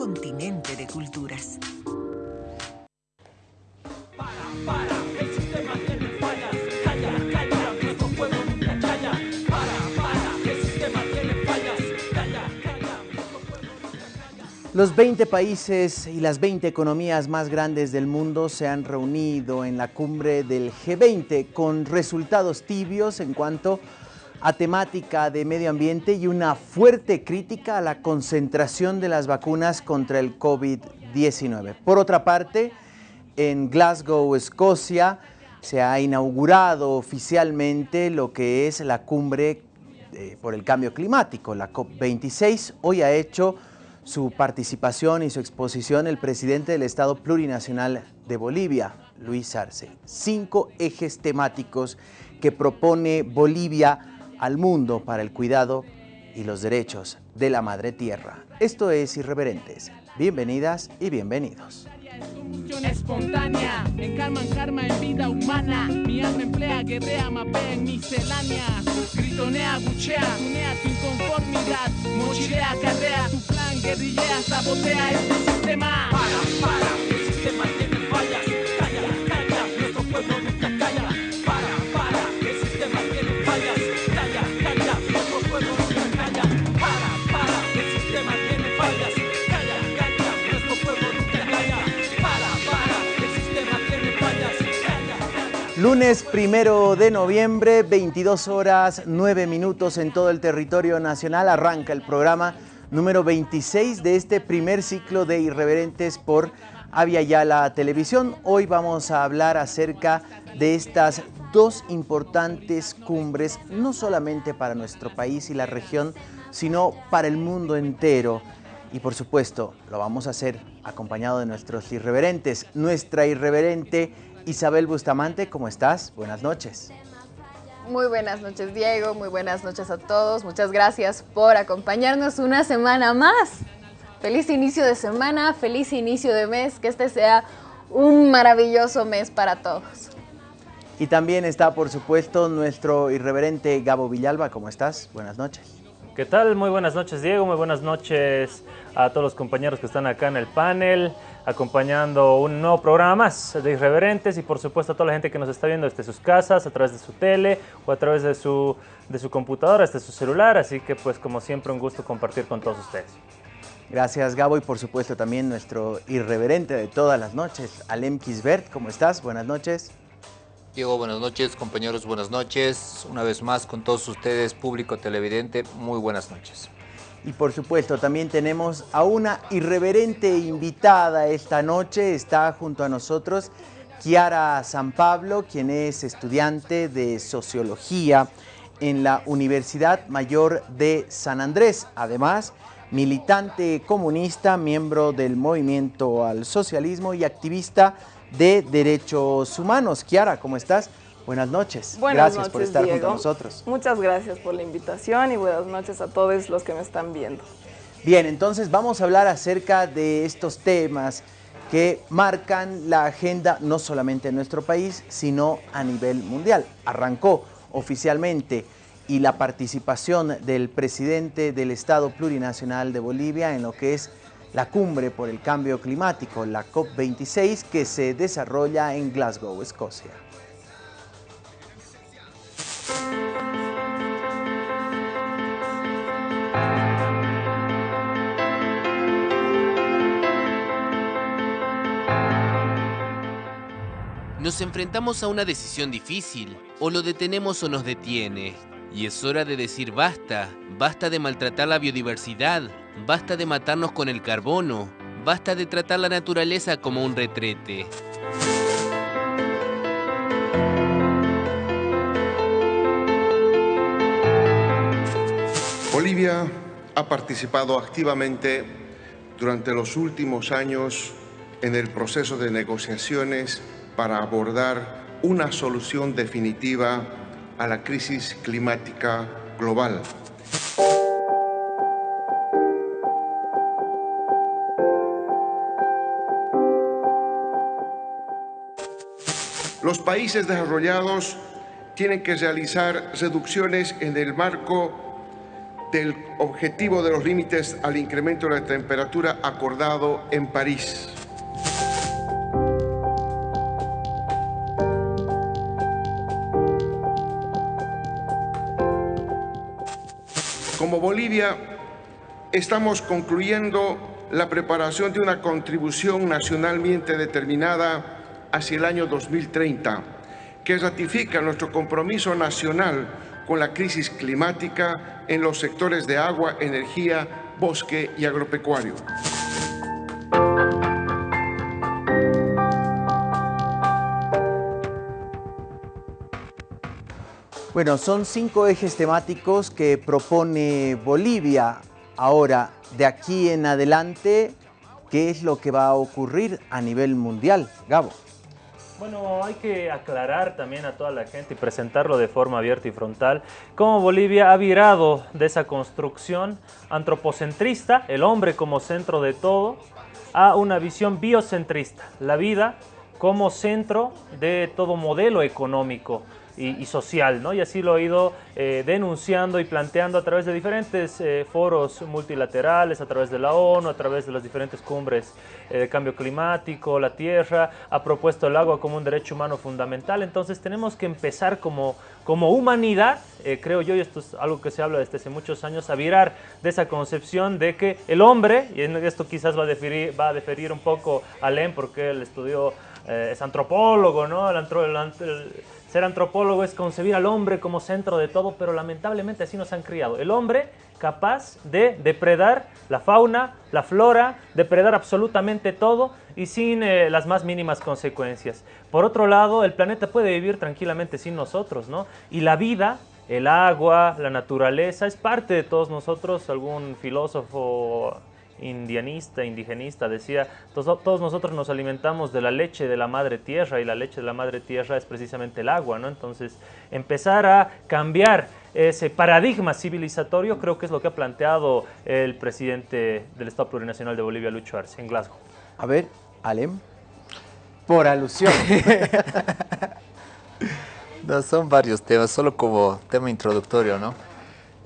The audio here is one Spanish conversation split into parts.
continente de culturas. Los 20 países y las 20 economías más grandes del mundo se han reunido en la cumbre del G20 con resultados tibios en cuanto a temática de medio ambiente y una fuerte crítica a la concentración de las vacunas contra el COVID-19. Por otra parte, en Glasgow, Escocia, se ha inaugurado oficialmente lo que es la cumbre eh, por el cambio climático, la COP26. Hoy ha hecho su participación y su exposición el presidente del Estado Plurinacional de Bolivia, Luis Arce. Cinco ejes temáticos que propone Bolivia al mundo para el cuidado y los derechos de la madre tierra. Esto es Irreverentes. Bienvenidas y bienvenidos. espontánea, en karma, en karma, en vida humana. Mi alma emplea, guerrea, mapea en miscelánea. Gritonea, buchea, tunea tu inconformidad. Mochilea, carrea, tu plan, guerrillea, sabotea este sistema. Para, para, Lunes primero de noviembre, 22 horas 9 minutos en todo el territorio nacional. Arranca el programa número 26 de este primer ciclo de Irreverentes por Avia Yala Televisión. Hoy vamos a hablar acerca de estas dos importantes cumbres, no solamente para nuestro país y la región, sino para el mundo entero. Y por supuesto, lo vamos a hacer acompañado de nuestros irreverentes. Nuestra irreverente Isabel Bustamante, ¿cómo estás? Buenas noches. Muy buenas noches Diego, muy buenas noches a todos. Muchas gracias por acompañarnos una semana más. Feliz inicio de semana, feliz inicio de mes, que este sea un maravilloso mes para todos. Y también está, por supuesto, nuestro irreverente Gabo Villalba. ¿Cómo estás? Buenas noches. ¿Qué tal? Muy buenas noches, Diego. Muy buenas noches a todos los compañeros que están acá en el panel, acompañando un nuevo programa más de Irreverentes y por supuesto a toda la gente que nos está viendo desde sus casas, a través de su tele o a través de su, de su computadora, desde su celular. Así que pues como siempre un gusto compartir con todos ustedes. Gracias, Gabo, y por supuesto también nuestro irreverente de todas las noches, Alem Kisbert. ¿Cómo estás? Buenas noches. Diego, buenas noches, compañeros, buenas noches. Una vez más con todos ustedes, público televidente, muy buenas noches. Y por supuesto también tenemos a una irreverente invitada esta noche. Está junto a nosotros Kiara San Pablo, quien es estudiante de Sociología en la Universidad Mayor de San Andrés. Además, militante comunista, miembro del Movimiento al Socialismo y activista de Derechos Humanos. Kiara, ¿cómo estás? Buenas noches. Buenas gracias por estar junto Diego. a nosotros. Muchas gracias por la invitación y buenas noches a todos los que me están viendo. Bien, entonces vamos a hablar acerca de estos temas que marcan la agenda no solamente en nuestro país, sino a nivel mundial. Arrancó oficialmente y la participación del presidente del Estado Plurinacional de Bolivia en lo que es la cumbre por el cambio climático, la COP26, que se desarrolla en Glasgow, Escocia. Enfrentamos a una decisión difícil, o lo detenemos o nos detiene. Y es hora de decir basta, basta de maltratar la biodiversidad, basta de matarnos con el carbono, basta de tratar la naturaleza como un retrete. Bolivia ha participado activamente durante los últimos años en el proceso de negociaciones para abordar una solución definitiva a la crisis climática global. Los países desarrollados tienen que realizar reducciones en el marco del objetivo de los límites al incremento de la temperatura acordado en París. Bolivia, estamos concluyendo la preparación de una contribución nacionalmente determinada hacia el año 2030, que ratifica nuestro compromiso nacional con la crisis climática en los sectores de agua, energía, bosque y agropecuario. Bueno, son cinco ejes temáticos que propone Bolivia. Ahora, de aquí en adelante, ¿qué es lo que va a ocurrir a nivel mundial? Gabo. Bueno, hay que aclarar también a toda la gente y presentarlo de forma abierta y frontal cómo Bolivia ha virado de esa construcción antropocentrista, el hombre como centro de todo, a una visión biocentrista, la vida como centro de todo modelo económico y, social, ¿no? Y así lo he ido eh, denunciando y planteando a través de diferentes eh, foros multilaterales, a través de la ONU, a través de las diferentes cumbres eh, de cambio climático, la Tierra, ha propuesto el agua como un derecho humano fundamental, entonces tenemos que empezar como, como humanidad, creo yo, y esto es algo que se habla desde hace muchos años, a virar de esa concepción de que el hombre, y esto quizás va a deferir, va a deferir un poco a Len porque él estudió, es antropólogo, ¿no? El, el, ser antropólogo es concebir al hombre como centro de todo, pero lamentablemente así nos han criado. El hombre capaz de depredar la fauna, la flora, depredar absolutamente todo y sin eh, las más mínimas consecuencias. Por otro lado, el planeta puede vivir tranquilamente sin nosotros, ¿no? Y la vida, el agua, la naturaleza, es parte de todos nosotros. Algún filósofo indianista, indigenista, decía, todos, nosotros nos alimentamos de la leche de la madre tierra y la leche de la madre tierra es precisamente el agua, ¿no? Entonces, empezar a cambiar ese paradigma civilizatorio creo que es lo que ha planteado el presidente del Estado Plurinacional de Bolivia, Lucho Arce, en Glasgow. A ver, Alem, por alusión. no, son varios temas, solo como tema introductorio, ¿no?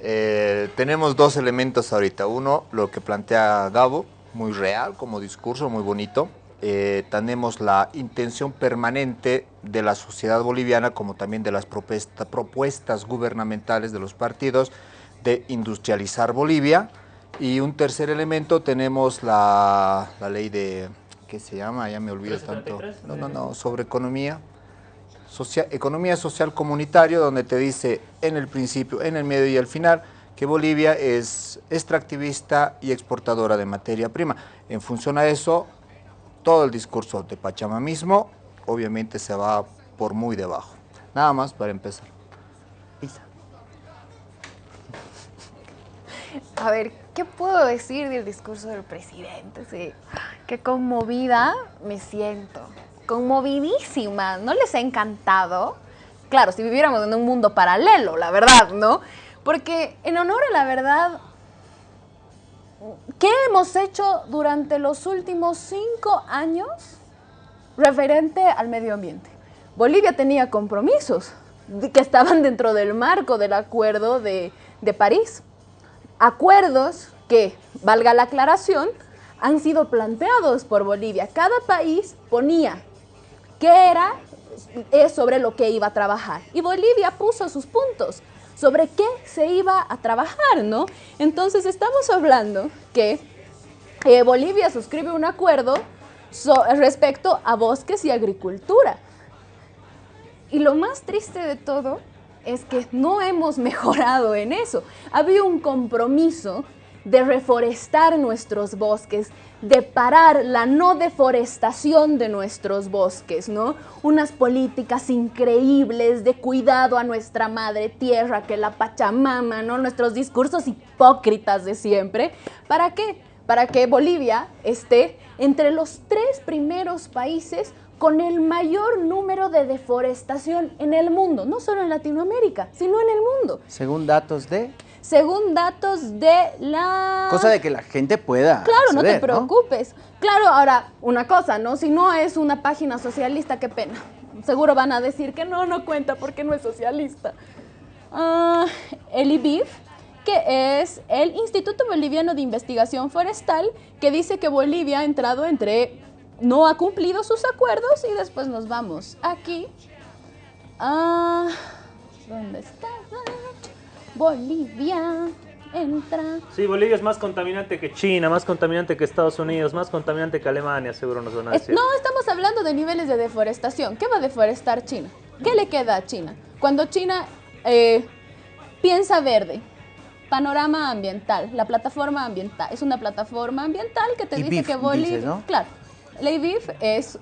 Eh, tenemos dos elementos ahorita. Uno, lo que plantea Gabo, muy real como discurso, muy bonito. Eh, tenemos la intención permanente de la sociedad boliviana, como también de las propuestas gubernamentales de los partidos, de industrializar Bolivia. Y un tercer elemento, tenemos la, la ley de, ¿qué se llama? Ya me olvido tanto. No, no, no, sobre economía, economía social comunitario, donde te dice en el principio, en el medio y al final, que Bolivia es extractivista y exportadora de materia prima. En función a eso, todo el discurso de Pachamamismo obviamente se va por muy debajo. Nada más para empezar. A ver, ¿qué puedo decir del discurso del presidente? Sí, qué conmovida me siento conmovidísima, ¿no les ha encantado? Claro, si viviéramos en un mundo paralelo, la verdad, ¿no? Porque en honor a la verdad, ¿qué hemos hecho durante los últimos cinco años referente al medio ambiente? Bolivia tenía compromisos que estaban dentro del marco del acuerdo de, de París. Acuerdos que, valga la aclaración, han sido planteados por Bolivia. Cada país ponía era es sobre lo que iba a trabajar. Y Bolivia puso sus puntos sobre qué se iba a trabajar, ¿no? Entonces estamos hablando que eh, Bolivia suscribe un acuerdo respecto a bosques y agricultura. Y lo más triste de todo es que no hemos mejorado en eso. Había un compromiso de reforestar nuestros bosques, de parar la no deforestación de nuestros bosques, ¿no? Unas políticas increíbles de cuidado a nuestra madre tierra, que la Pachamama, ¿no? Nuestros discursos hipócritas de siempre. ¿Para qué? Para que Bolivia esté entre los tres primeros países con el mayor número de deforestación en el mundo, no solo en Latinoamérica, sino en el mundo. Según datos de según datos de la... Cosa de que la gente pueda Claro, no te preocupes. Claro, ahora, una cosa, ¿no? Si no es una página socialista, qué pena. Seguro van a decir que no, no cuenta porque no es socialista. Uh, el IBIF que es el Instituto Boliviano de Investigación Forestal, que dice que Bolivia ha entrado entre, no ha cumplido sus acuerdos y después nos vamos aquí. Ah, ¿Dónde está? Bolivia entra. Sí, Bolivia es más contaminante que China, más contaminante que Estados Unidos, más contaminante que Alemania, seguro nos van a decir. no, estamos hablando de niveles de deforestación. ¿Qué va a deforestar China? ¿Qué le queda a China? Cuando China eh, piensa verde, panorama ambiental, la plataforma ambiental, es una plataforma ambiental que te dice que Bolivia... Claro, la IBIF es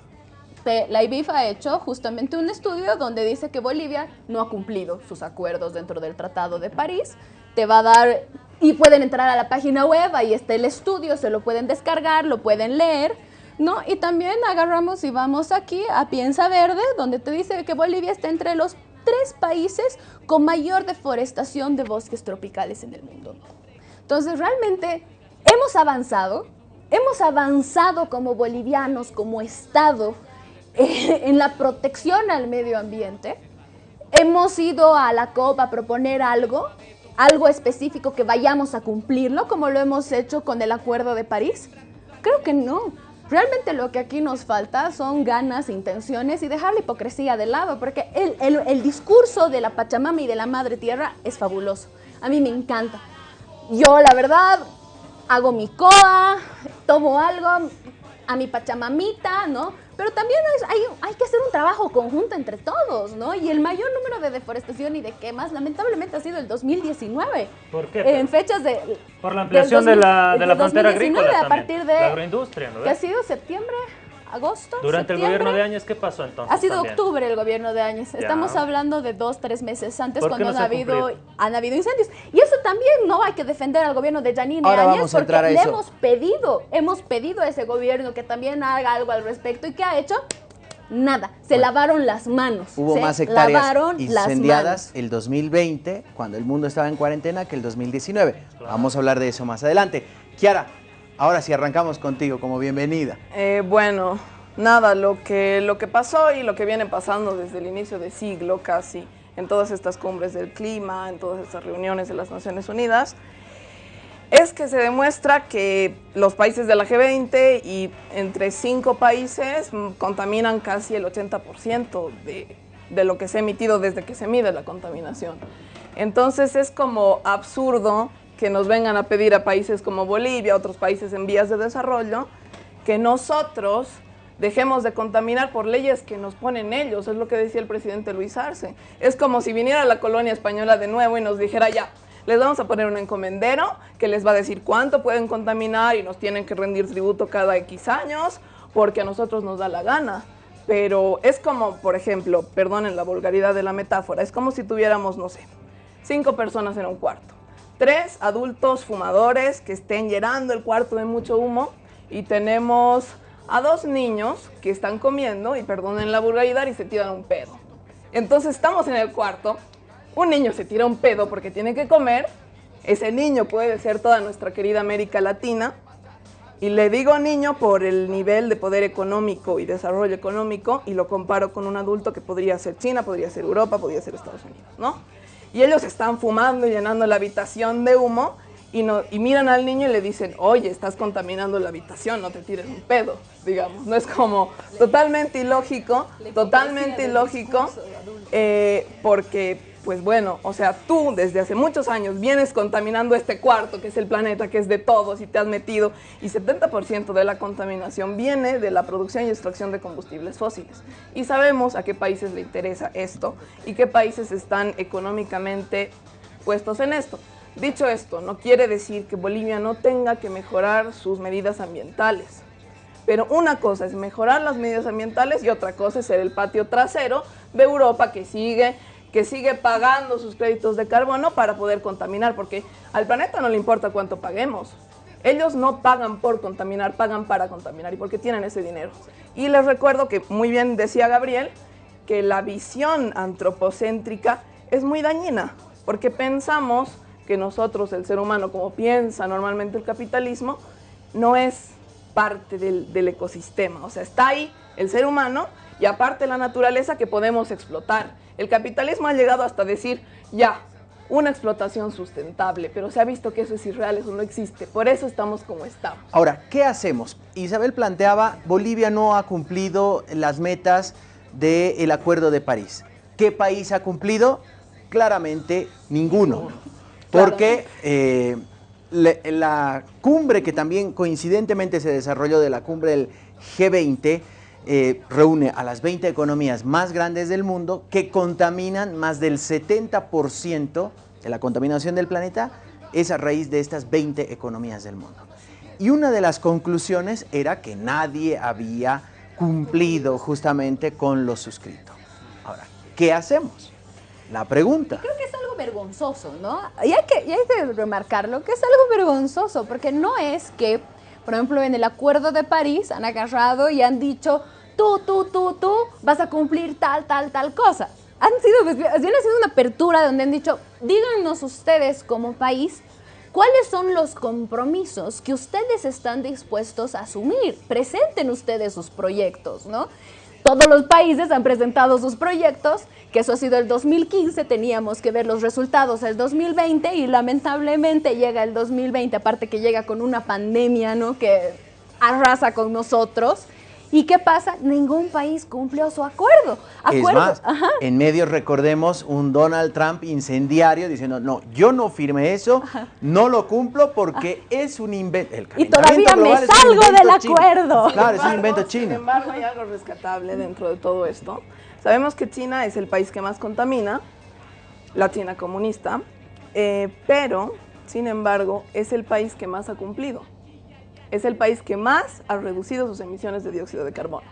la IBIF ha hecho justamente un estudio donde dice que Bolivia no ha cumplido sus acuerdos dentro del Tratado de París. Te va a dar, y pueden entrar a la página web, ahí está el estudio, se lo pueden descargar, lo pueden leer, ¿no? Y también agarramos y vamos aquí a Piensa Verde, donde te dice que Bolivia está entre los tres países con mayor deforestación de bosques tropicales en el mundo. Entonces, realmente hemos avanzado, hemos avanzado como bolivianos, como Estado, en la protección al medio ambiente. Hemos ido a la COP a proponer algo, algo específico que vayamos a cumplirlo, como lo hemos hecho con el Acuerdo de París. Creo que no. Realmente lo que aquí nos falta son ganas, intenciones y dejar la hipocresía de lado, porque el, el, el discurso de la Pachamama y de la Madre Tierra es fabuloso. A mí me encanta. Yo, la verdad, hago mi coa, tomo algo, a mi Pachamamita, ¿no? Pero también hay, hay, que hacer un trabajo conjunto entre todos, ¿no? Y el mayor número de deforestación y de quemas, lamentablemente, ha sido el 2019. ¿Por qué? En fechas de... Por la ampliación de la, de la frontera agrícola a partir de... La agroindustria, ¿no? Que ha sido septiembre, agosto, Durante el gobierno de Áñez, ¿qué pasó entonces? Ha sido octubre el gobierno de Áñez. Estamos hablando de dos, tres meses antes cuando han, habido, han habido incendios. Y eso también no hay que defender al gobierno de Janine Áñez porque le hemos pedido, hemos pedido a ese gobierno que también haga algo al respecto. ¿Y qué ha hecho? Nada, se lavaron las manos. Hubo más hectáreas incendiadas el 2020, cuando el mundo estaba en cuarentena, que el 2019. Vamos a hablar de eso más adelante. Kiara, Ahora sí, arrancamos contigo como bienvenida. Eh, bueno, nada, lo que, lo que pasó y lo que viene pasando desde el inicio de siglo casi, en todas estas cumbres del clima, en todas estas reuniones de las Naciones Unidas, es que se demuestra que los países de la G20 y entre cinco países contaminan casi el 80% de, de lo que se ha emitido desde que se mide la contaminación. Entonces es como absurdo que nos vengan a pedir a países como Bolivia, otros países en vías de desarrollo, que nosotros dejemos de contaminar por leyes que nos ponen ellos, es lo que decía el presidente Luis Arce. Es como si viniera la colonia española de nuevo y nos dijera ya, les vamos a poner un encomendero que les va a decir cuánto pueden contaminar y nos tienen que rendir tributo cada X años porque a nosotros nos da la gana. Pero es como, por ejemplo, perdonen la vulgaridad de la metáfora, es como si tuviéramos, no sé, cinco personas en un cuarto tres adultos fumadores que estén llenando el cuarto de mucho humo y tenemos a dos niños que están comiendo y perdonen la vulgaridad y se tiran un pedo. Entonces estamos en el cuarto, un niño se tira un pedo porque tiene que comer, ese niño puede ser toda nuestra querida América Latina, y le digo niño por el nivel de poder económico y desarrollo económico y lo comparo con un adulto que podría ser China, podría ser Europa, podría ser Estados Unidos, ¿no? Y ellos están fumando y llenando la habitación de humo y, no, y miran al niño y le dicen, oye, estás contaminando la habitación, no te tires un pedo, digamos. No es como totalmente ilógico, totalmente ilógico, eh, porque pues bueno, o sea, tú desde hace muchos años vienes contaminando este cuarto, que es el planeta, que es de todos, y te has metido, y 70% de la contaminación viene de la producción y extracción de combustibles fósiles. Y sabemos a qué países le interesa esto y qué países están económicamente puestos en esto. Dicho esto, no quiere decir que Bolivia no tenga que mejorar sus medidas ambientales. Pero una cosa es mejorar las medidas ambientales y otra cosa es ser el patio trasero de Europa que sigue que sigue pagando sus créditos de carbono para poder contaminar, porque al planeta no le importa cuánto paguemos. Ellos no pagan por contaminar, pagan para contaminar y porque tienen ese dinero. Y les recuerdo que muy bien decía Gabriel, que la visión antropocéntrica es muy dañina, porque pensamos que nosotros, el ser humano, como piensa normalmente el capitalismo, no es parte del, del ecosistema. O sea, está ahí el ser humano y aparte la naturaleza que podemos explotar. El capitalismo ha llegado hasta decir, ya, una explotación sustentable, pero se ha visto que eso es irreal, eso no existe. Por eso estamos como estamos. Ahora, ¿qué hacemos? Isabel planteaba, Bolivia no ha cumplido las metas del Acuerdo de París. ¿Qué país ha cumplido? Claramente ninguno. Porque eh, la cumbre que también coincidentemente se desarrolló de la cumbre del G20 eh, reúne a las 20 economías más grandes del mundo que contaminan más del 70% de la contaminación del planeta es a raíz de estas 20 economías del mundo. Y una de las conclusiones era que nadie había cumplido justamente con lo suscrito. Ahora, ¿qué hacemos? La pregunta. Creo que es algo vergonzoso, ¿no? Y hay que, y hay que remarcarlo, que es algo vergonzoso, porque no es que, por ejemplo, en el Acuerdo de París han agarrado y han dicho, tú, tú, tú, tú, vas a cumplir tal, tal, tal cosa. Han sido, bien ha sido una apertura donde han dicho, díganos ustedes como país, ¿Cuáles son los compromisos que ustedes están dispuestos a asumir? Presenten ustedes sus proyectos, ¿no? Todos los países han presentado sus proyectos, que eso ha sido el 2015, teníamos que ver los resultados el 2020 y lamentablemente llega el 2020, aparte que llega con una pandemia, ¿no? Que arrasa con nosotros. ¿Y qué pasa? Ningún país cumplió su acuerdo. Es Acuerdo. más, Ajá. en medios recordemos un Donald Trump incendiario diciendo, no, yo no firmé eso, no lo cumplo porque es un invento. Y todavía me es salgo del chino. acuerdo. Claro, es un invento embargo, Sin chino. embargo, hay algo rescatable dentro de todo esto. Sabemos que China es el país que más contamina, la China comunista, eh, pero, sin embargo, es el país que más ha cumplido. Es el país que más ha reducido sus emisiones de dióxido de carbono.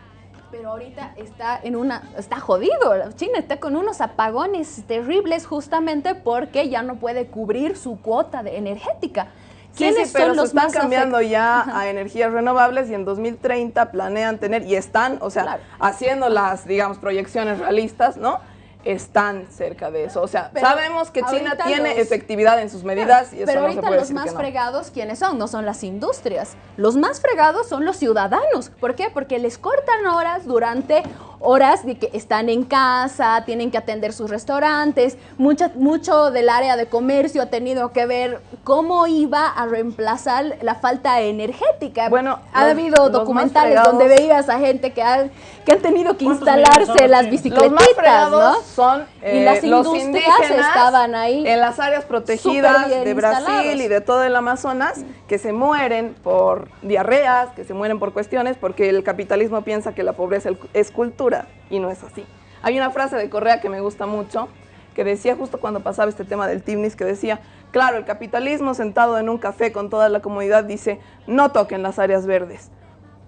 Pero ahorita está en una, está jodido. China está con unos apagones terribles justamente porque ya no puede cubrir su cuota de energética. Sí, ¿Quiénes sí, pero son se están cambiando afect- ya Ajá. a energías renovables y en 2030 planean tener, y están, o sea, Claro. haciendo las, digamos, proyecciones realistas, ¿no? Están cerca de eso. O sea, Pero sabemos que China tiene los- efectividad en sus medidas y eso Pero no se ahorita puede los decir más que no. fregados, ¿quiénes son? No son las industrias. Los más fregados son los ciudadanos. ¿Por qué? Porque les cortan horas durante horas de que están en casa, tienen que atender sus restaurantes. Mucha, mucho del área de comercio ha tenido que ver cómo iba a reemplazar la falta energética. Bueno, ha los- habido los documentales donde veías a gente que, han- que han tenido que ¿Cuántos millones instalarse las bicicletitas, Los ¿no? son Y eh, las los industrias estaban ahí en las áreas protegidas de Brasil instalados. y de todo el Amazonas que se mueren por diarreas, que se mueren por cuestiones porque el capitalismo piensa que la pobreza es cultura y no es así. Hay una frase de Correa que me gusta mucho que decía justo cuando pasaba este tema del Timnis que decía, claro, el capitalismo sentado en un café con toda la comunidad dice, no toquen las áreas verdes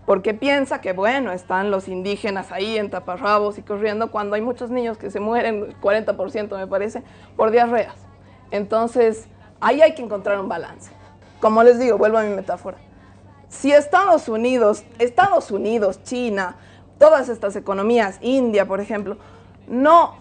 porque piensa que, bueno, están los indígenas ahí en taparrabos y corriendo cuando hay muchos niños que se mueren, el 40% me parece, por diarreas. Entonces, ahí hay que encontrar un balance. Como les digo, vuelvo a mi metáfora. Si Estados Unidos, Estados Unidos, China, todas estas economías, India, por ejemplo, no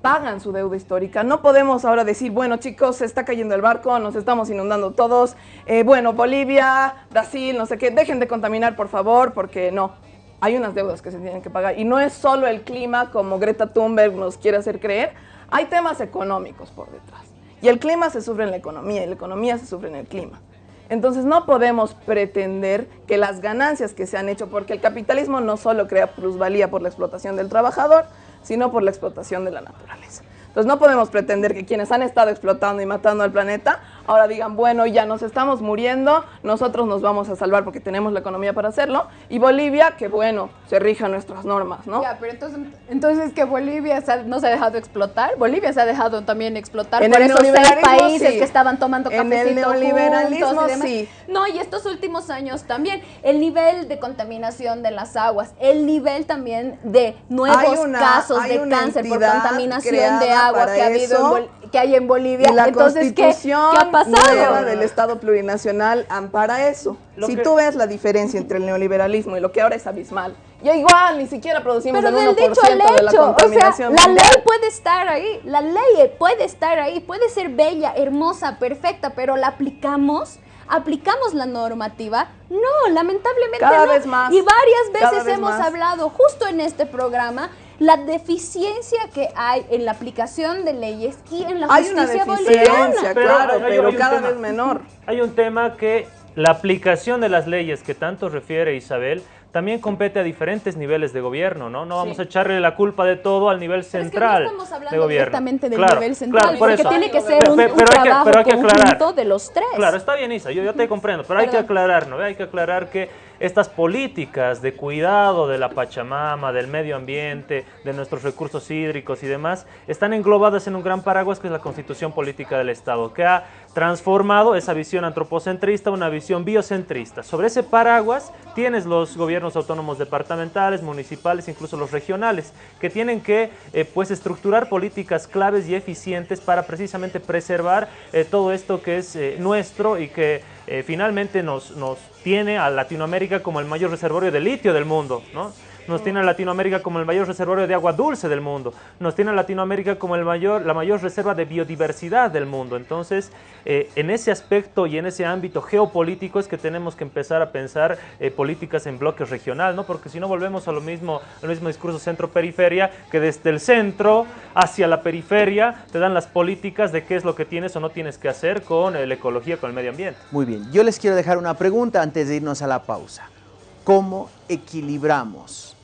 pagan su deuda histórica. No podemos ahora decir, bueno chicos, se está cayendo el barco, nos estamos inundando todos. Eh, bueno, Bolivia, Brasil, no sé qué, dejen de contaminar por favor, porque no. Hay unas deudas que se tienen que pagar. Y no es solo el clima, como Greta Thunberg nos quiere hacer creer. Hay temas económicos por detrás. Y el clima se sufre en la economía y la economía se sufre en el clima. Entonces no podemos pretender que las ganancias que se han hecho, porque el capitalismo no solo crea plusvalía por la explotación del trabajador, sino por la explotación de la naturaleza. Entonces no podemos pretender que quienes han estado explotando y matando al planeta ahora digan, bueno, ya nos estamos muriendo, nosotros nos vamos a salvar porque tenemos la economía para hacerlo, y Bolivia, que bueno, se rija nuestras normas, ¿no? Ya, pero entonces, entonces que Bolivia se ha- no se ha dejado explotar. Bolivia se ha dejado también explotar En por esos seis países sí. que estaban tomando En el cafecito neoliberalismo, y demás. sí. No, y estos últimos años también el nivel de contaminación de las aguas, el nivel también de nuevos una- casos de cáncer por contaminación de agua que ha habido en que hay en Bolivia. Y la entonces, ¿qué, constitución ¿qué ha pasado? nueva del Estado plurinacional ampara eso. Lo si que- tú ves la diferencia entre el neoliberalismo y lo que ahora es abismal, ya igual ni siquiera producimos Pero el del 1% dicho al de la hecho, o sea, contaminación la ley puede estar ahí, la ley puede estar ahí, puede ser bella, hermosa, perfecta, pero la aplicamos, aplicamos la normativa. No, lamentablemente Cada no. vez más, Y varias veces vez hemos más. hablado justo en este programa la deficiencia que hay en la aplicación de leyes y en la Hay una justicia deficiencia, boliviana. claro, pero hay un cada tema. vez menor. Hay un tema que la aplicación de las leyes que tanto refiere Isabel también compete a diferentes niveles de gobierno, ¿no? No vamos Sí. a echarle la culpa de todo al nivel Pero es que central no estamos de hablando gobierno. directamente del Claro, nivel central, claro, por porque eso. tiene que ser un, pe- un pero hay que- trabajo pero hay que aclarar. de los tres. Claro, está bien, Isa, yo, yo te comprendo, pero hay que aclarar, ¿no? Hay que aclarar que estas políticas de cuidado de la Pachamama, del medio ambiente, de nuestros recursos hídricos y demás, están englobadas en un gran paraguas que es la constitución política del Estado, que ha transformado esa visión antropocentrista a una visión biocentrista. Sobre ese paraguas tienes los gobiernos autónomos departamentales, municipales, incluso los regionales, que tienen que eh, pues estructurar políticas claves y eficientes para precisamente preservar eh, todo esto que es eh, nuestro y que eh, finalmente nos, nos tiene a Latinoamérica como el mayor reservorio de litio del mundo, ¿no? Nos tiene Latinoamérica como el mayor reservorio de agua dulce del mundo. Nos tiene Latinoamérica como el mayor, la mayor reserva de biodiversidad del mundo. Entonces, eh, en ese aspecto y en ese ámbito geopolítico es que tenemos que empezar a pensar eh, políticas en bloques regional, ¿no? Porque si no volvemos a lo mismo, al mismo discurso centro-periferia, que desde el centro hacia la periferia te dan las políticas de qué es lo que tienes o no tienes que hacer con eh, la ecología, con el medio ambiente. Muy bien, yo les quiero dejar una pregunta antes de irnos a la pausa. ¿Cómo equilibramos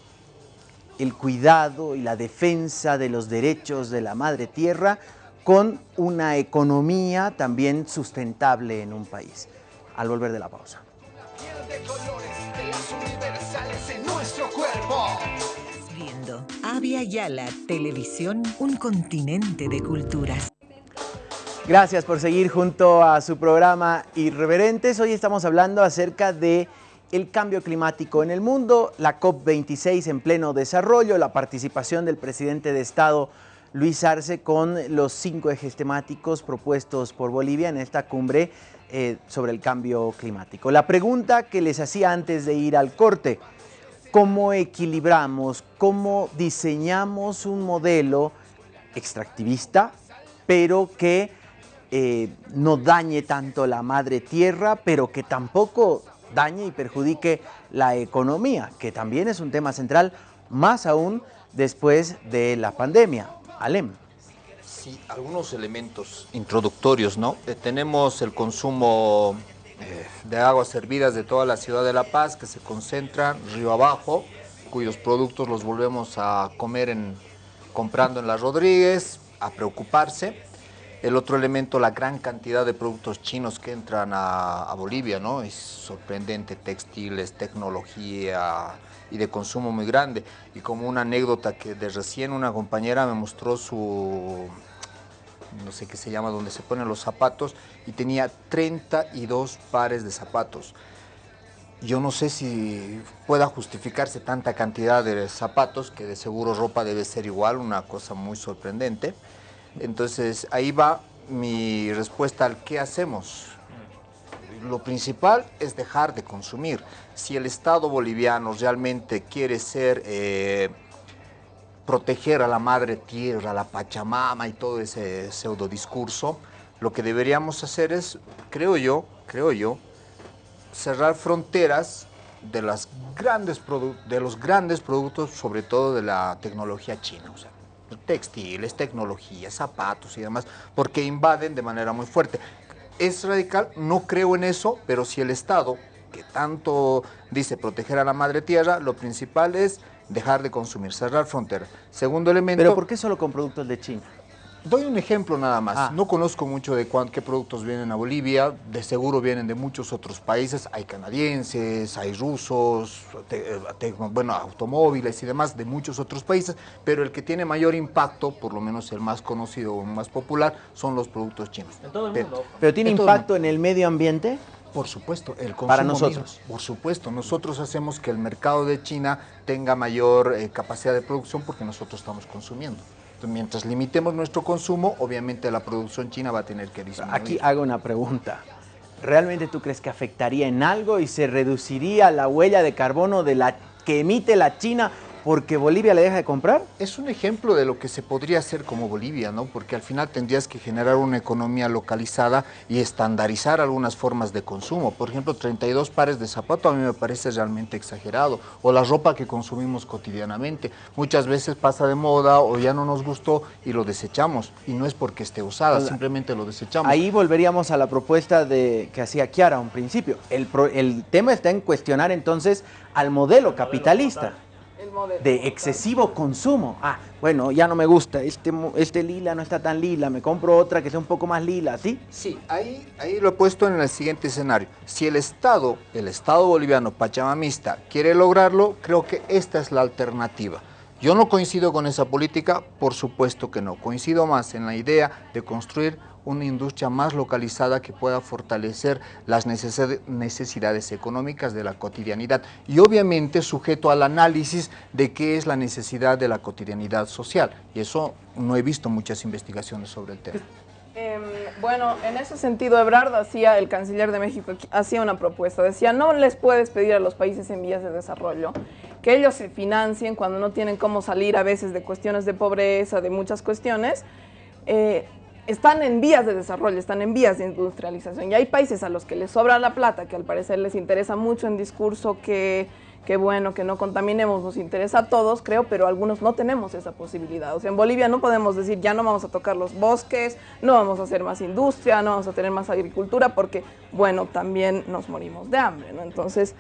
el cuidado y la defensa de los derechos de la madre tierra con una economía también sustentable en un país? Al volver de la pausa. Viendo Avia Yala Televisión, un continente de culturas. Gracias por seguir junto a su programa Irreverentes. Hoy estamos hablando acerca de el cambio climático en el mundo, la COP26 en pleno desarrollo, la participación del presidente de Estado Luis Arce con los cinco ejes temáticos propuestos por Bolivia en esta cumbre eh, sobre el cambio climático. La pregunta que les hacía antes de ir al corte, ¿cómo equilibramos, cómo diseñamos un modelo extractivista, pero que eh, no dañe tanto la madre tierra, pero que tampoco dañe y perjudique la economía, que también es un tema central, más aún después de la pandemia. Alem. Sí, algunos elementos introductorios, ¿no? Eh, tenemos el consumo eh, de aguas servidas de toda la ciudad de La Paz que se concentran río abajo, cuyos productos los volvemos a comer en, comprando en la Rodríguez, a preocuparse. El otro elemento, la gran cantidad de productos chinos que entran a, Bolivia, ¿no? Es sorprendente, textiles, tecnología y de consumo muy grande. Y como una anécdota que de recién una compañera me mostró su, no sé qué se llama, donde se ponen los zapatos, y tenía 32 pares de zapatos. Yo no sé si pueda justificarse tanta cantidad de zapatos, que de seguro ropa debe ser igual, una cosa muy sorprendente. Entonces ahí va mi respuesta al qué hacemos. Lo principal es dejar de consumir. Si el Estado boliviano realmente quiere ser, eh, proteger a la madre tierra, a la Pachamama y todo ese pseudo discurso, lo que deberíamos hacer es, creo yo, creo yo, cerrar fronteras de, los grandes productos, sobre todo de la tecnología china. Textiles, tecnología, zapatos y demás, porque invaden de manera muy fuerte. Es radical, no creo en eso, pero si el Estado, que tanto dice proteger a la madre tierra, lo principal es dejar de consumir, cerrar fronteras. Segundo elemento... Pero ¿por qué solo con productos de China? Doy un ejemplo nada más. Ah. No conozco mucho de cuán- qué productos vienen a Bolivia. De seguro vienen de muchos otros países. Hay canadienses, hay rusos, te- eh, te- bueno, automóviles y demás de muchos otros países. Pero el que tiene mayor impacto, por lo menos el más conocido o más popular, son los productos chinos. En todo el Pe- mundo. ¿Pero tiene En todo el impacto en el medio ambiente? por supuesto, el consumo Para mismo. nosotros. Por supuesto, nosotros hacemos que el mercado de China tenga mayor eh, capacidad de producción porque nosotros estamos consumiendo. Mientras limitemos nuestro consumo, obviamente la producción china va a tener que disminuir. Aquí hago una pregunta. ¿Realmente tú crees que afectaría en algo y se reduciría la huella de carbono de la que emite la China porque Bolivia le deja de comprar? Es un ejemplo de lo que se podría hacer como Bolivia, ¿no? Porque al final tendrías que generar una economía localizada y estandarizar algunas formas de consumo. Por ejemplo, 32 pares de zapatos a mí me parece realmente exagerado. O la ropa que consumimos cotidianamente. Muchas veces pasa de moda o ya no nos gustó y lo desechamos. Y no es porque esté usada, simplemente lo desechamos. Ahí volveríamos a la propuesta de que hacía Kiara a un principio. El, pro- el tema está en cuestionar entonces al modelo capitalista de excesivo consumo. Ah, bueno, ya no me gusta, este, este lila no está tan lila, me compro otra que sea un poco más lila, ¿sí? Sí, ahí, ahí lo he puesto en el siguiente escenario. Si el Estado, el Estado boliviano pachamamista, quiere lograrlo, creo que esta es la alternativa. Yo no coincido con esa política, por supuesto que no. Coincido más en la idea de construir una industria más localizada que pueda fortalecer las necesi- necesidades económicas de la cotidianidad y obviamente sujeto al análisis de qué es la necesidad de la cotidianidad social. Y eso no he visto muchas investigaciones sobre el tema. Em, bueno, en ese sentido, Ebrard hacía, el canciller de México, hacía una propuesta. Decía, no les puedes pedir a los países en vías de desarrollo que ellos se financien cuando no tienen cómo salir a veces de cuestiones de pobreza, de muchas cuestiones. Eh, están en vías de desarrollo, están en vías de industrialización. Y hay países a los que les sobra la plata, que al parecer les interesa mucho en discurso que, que bueno, que no contaminemos, nos interesa a todos, creo, pero algunos no tenemos esa posibilidad. O sea, en Bolivia no podemos decir, ya no vamos a tocar los bosques, no vamos a hacer más industria, no vamos a tener más agricultura, porque, bueno, también nos morimos de hambre, ¿no? Entonces,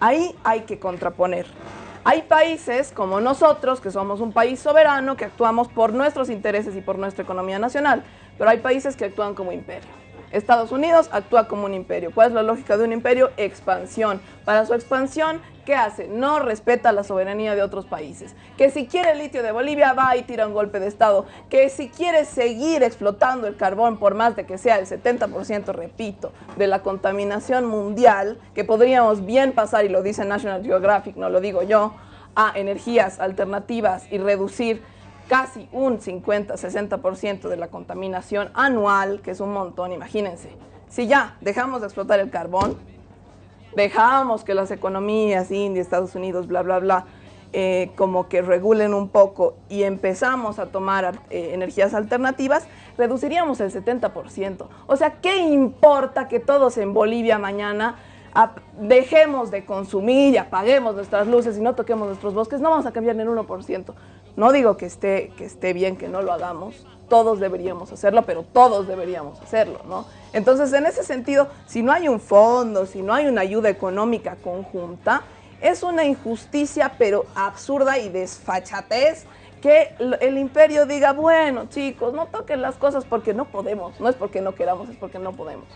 ahí hay que contraponer. Hay países como nosotros, que somos un país soberano, que actuamos por nuestros intereses y por nuestra economía nacional, pero hay países que actúan como imperio. Estados Unidos actúa como un imperio. ¿Cuál es la lógica de un imperio? Expansión. Para su expansión, ¿qué hace? No respeta la soberanía de otros países. Que si quiere el litio de Bolivia, va y tira un golpe de Estado. Que si quiere seguir explotando el carbón, por más de que sea el 70%, repito, de la contaminación mundial, que podríamos bien pasar, y lo dice National Geographic, no lo digo yo, a energías alternativas y reducir casi un 50-60% de la contaminación anual, que es un montón, imagínense. Si ya dejamos de explotar el carbón, dejamos que las economías, India, Estados Unidos, bla, bla, bla, eh, como que regulen un poco y empezamos a tomar eh, energías alternativas, reduciríamos el 70%. O sea, ¿qué importa que todos en Bolivia mañana dejemos de consumir y apaguemos nuestras luces y no toquemos nuestros bosques? No vamos a cambiar ni en 1%. No digo que esté, que esté bien que no lo hagamos, todos deberíamos hacerlo, pero todos deberíamos hacerlo, ¿no? Entonces, en ese sentido, si no hay un fondo, si no hay una ayuda económica conjunta, es una injusticia, pero absurda y desfachatez que el imperio diga, bueno, chicos, no toquen las cosas porque no podemos, no es porque no queramos, es porque no podemos.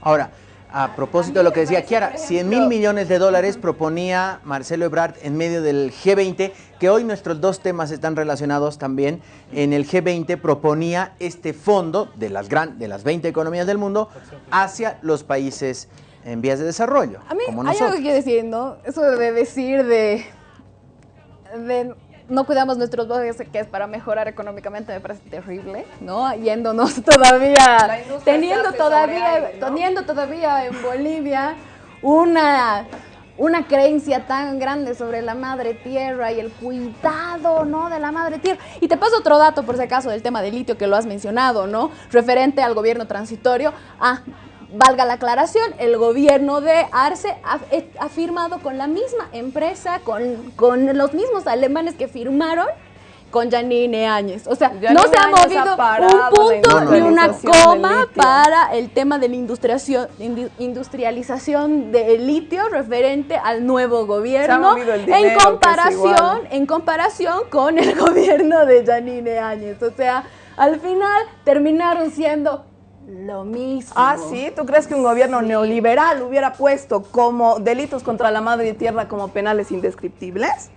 Ahora, a propósito de lo que decía Kiara, 100 mil millones de dólares proponía Marcelo Ebrard en medio del G20, que hoy nuestros dos temas están relacionados también. En el G20 proponía este fondo de las, gran, de las 20 economías del mundo hacia los países en vías de desarrollo, A mí como hay algo que quiero decir, ¿no? Eso de decir de, de no cuidamos nuestros bosques, que es para mejorar económicamente, me parece terrible, ¿no? Yéndonos todavía, teniendo todavía, sobre aire, ¿no? teniendo todavía en Bolivia una, una creencia tan grande sobre la madre tierra y el cuidado, ¿no? De la madre tierra. Y te paso otro dato, por si acaso, del tema del litio que lo has mencionado, ¿no? Referente al gobierno transitorio. Ah, valga la aclaración, el gobierno de Arce ha, eh, ha firmado con la misma empresa, con, con los mismos alemanes que firmaron con Janine Áñez. O sea, Janine no se ha movido un punto ni una coma para el tema de la industrialización del litio referente al nuevo gobierno en comparación en comparación con el gobierno de Janine Áñez. O sea, al final terminaron siendo lo mismo. Ah, sí, ¿tú crees que un gobierno neoliberal hubiera puesto como delitos contra la madre tierra como penales indescriptibles?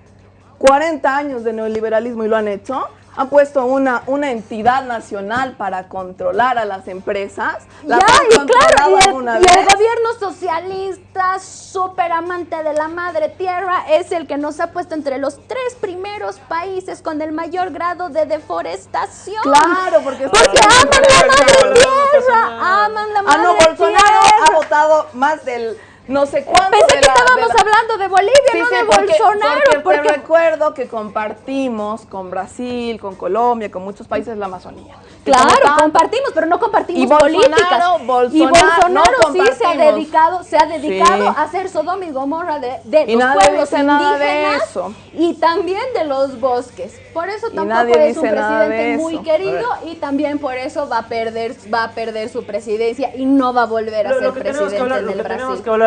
40 años de neoliberalismo y lo han hecho. Han puesto una, una entidad nacional para controlar a las empresas. Ya, ¿Las han y claro, y el, y gobierno socialista, súper amante de la madre tierra, es el que nos ha puesto entre los tres primeros países con el mayor grado de deforestación. Claro, porque, Porque aman la madre tierra, aman la Ah, madre no, Bolsonaro tierra. ha votado más del no sé cuánto. Pensé de que la- de estábamos la- hablando de Bolivia, Sí, no sí, de porque, Bolsonaro. porque porque- te recuerdo que compartimos con Brasil, con Colombia, con muchos países la Amazonía. Y Claro, compartimos, pero no compartimos Y Bolsonaro, políticas. y Bolsonaro, Bolsonaro no sí se ha dedicado, se ha dedicado Sí. a hacer Sodoma y Gomorra de, de Y los nadie pueblos dice nada de indígenas eso. y también de los bosques. Por eso Y tampoco nadie es un de presidente muy querido y también por eso va a perder, va a perder su presidencia y no va a volver a Lo, ser lo que, tenemos presidente que, hablar, lo del que Brasil.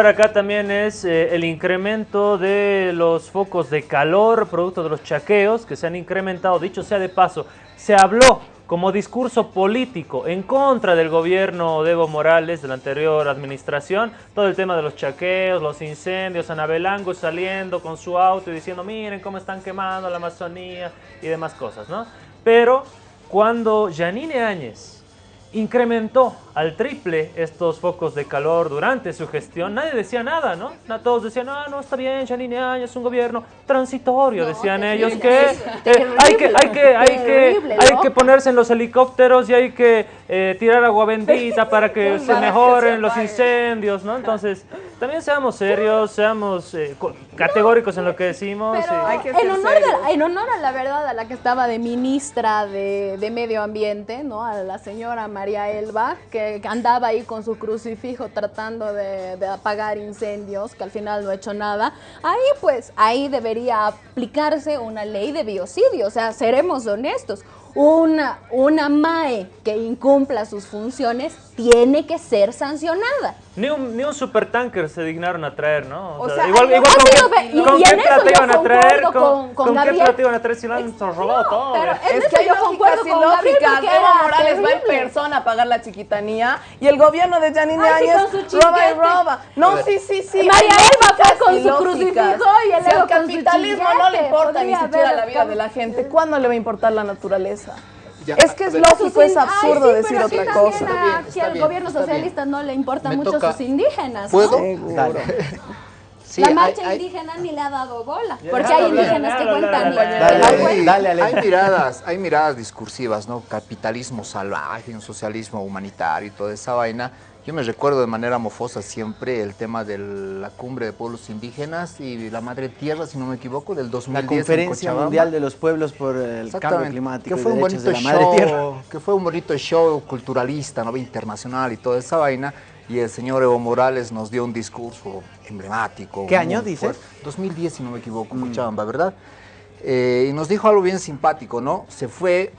Acá también es eh, el incremento de los focos de calor producto de los chaqueos que se han incrementado. Dicho sea de paso, se habló como discurso político en contra del gobierno de Evo Morales de la anterior administración, todo el tema de los chaqueos, los incendios, Anabelango saliendo con su auto y diciendo miren cómo están quemando la Amazonía y demás cosas, ¿no? Pero cuando Janine Áñez incrementó al triple estos focos de calor durante su gestión, nadie decía nada, ¿no? Todos decían, ah, no, está bien, Janine Áñez es un gobierno transitorio, decían ellos, que eh, hay que, hay que, hay que, hay que ponerse en los helicópteros y hay que eh, tirar agua bendita para que se mejoren los incendios, ¿no? Entonces, también seamos serios, seamos eh, co- categóricos en lo que decimos. Pero y- Hay que en, honor de- serios. en honor a la verdad, a la que estaba de ministra de, de Medio Ambiente, ¿no? A la señora María Elba, que andaba ahí con su crucifijo tratando de, de apagar incendios, que al final no ha hecho nada. Ahí, pues, ahí debería aplicarse una ley de biocidio. O sea, seremos honestos. Una, una MAE que incumpla sus funciones tiene que ser sancionada. Ni un, ni un supertanker se dignaron a traer, ¿no? O sea, igual, con, qué- ve- y- con y qué en eso plata iban a traer, con, con- con con qué plata iban a traer si lo han robado todo. pero Es que hay yo concuerdo con Gabriel Evo Morales va en persona a pagar la chiquitanía y el gobierno de Janine sí, Áñez roba y roba. No, sí, sí, sí. María Elba fue con su crucifijo y el Si Evo al con su capitalismo no le importa ni siquiera la vida de la gente, ¿cuándo le va a importar la naturaleza? Ya, Es que es lógico, es Ay, absurdo sí, decir otra cosa. a- está al gobierno bien. socialista no le importan mucho toca- sus indígenas. ¿Puedo? ¿no? Dale. Sí, la marcha hay- indígena ni le ha dado bola. Porque hay indígenas que cuentan. Dale, dale, Hay miradas, hay miradas discursivas, ¿no? Capitalismo salvaje, un socialismo humanitario y toda esa vaina. Yo me recuerdo de manera mofosa siempre el tema de la cumbre de pueblos indígenas y la madre tierra, si no me equivoco, del 2010 La en Conferencia Cochabamba. Mundial de los Pueblos por el Cambio Climático que y fue un bonito de la Madre show, Tierra. que fue un bonito show culturalista, ¿no? internacional y toda esa vaina. Y el señor Evo Morales nos dio un discurso emblemático. ¿Qué año dices? fuerte. 2010, si no me equivoco, Cochabamba, ¿verdad? Eh, y nos dijo algo bien simpático, ¿no? Se fue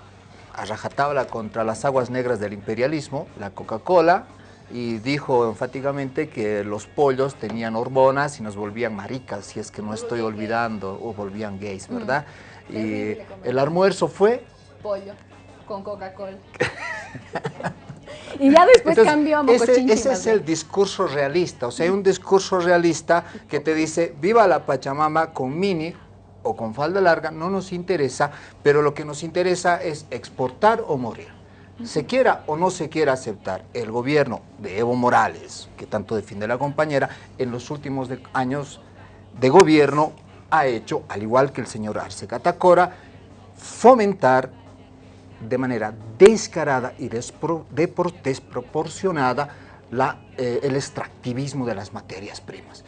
a rajatabla contra las aguas negras del imperialismo, la Coca-Cola, y dijo enfáticamente que los pollos tenían hormonas y nos volvían maricas, si es que no estoy olvidando, o volvían gays, ¿verdad? Y el almuerzo fue Pollo con Coca-Cola. y ya después Entonces, cambió a ese, ese es el discurso realista, o sea, hay un discurso realista que te dice, viva la Pachamama con mini o con falda larga, no nos interesa, pero lo que nos interesa es exportar o morir. Se quiera o no se quiera aceptar, el gobierno de Evo Morales, que tanto defiende la compañera, en los últimos años de gobierno ha hecho, al igual que el señor Arce Catacora, fomentar de manera descarada y desproporcionada eh, el extractivismo de las materias primas.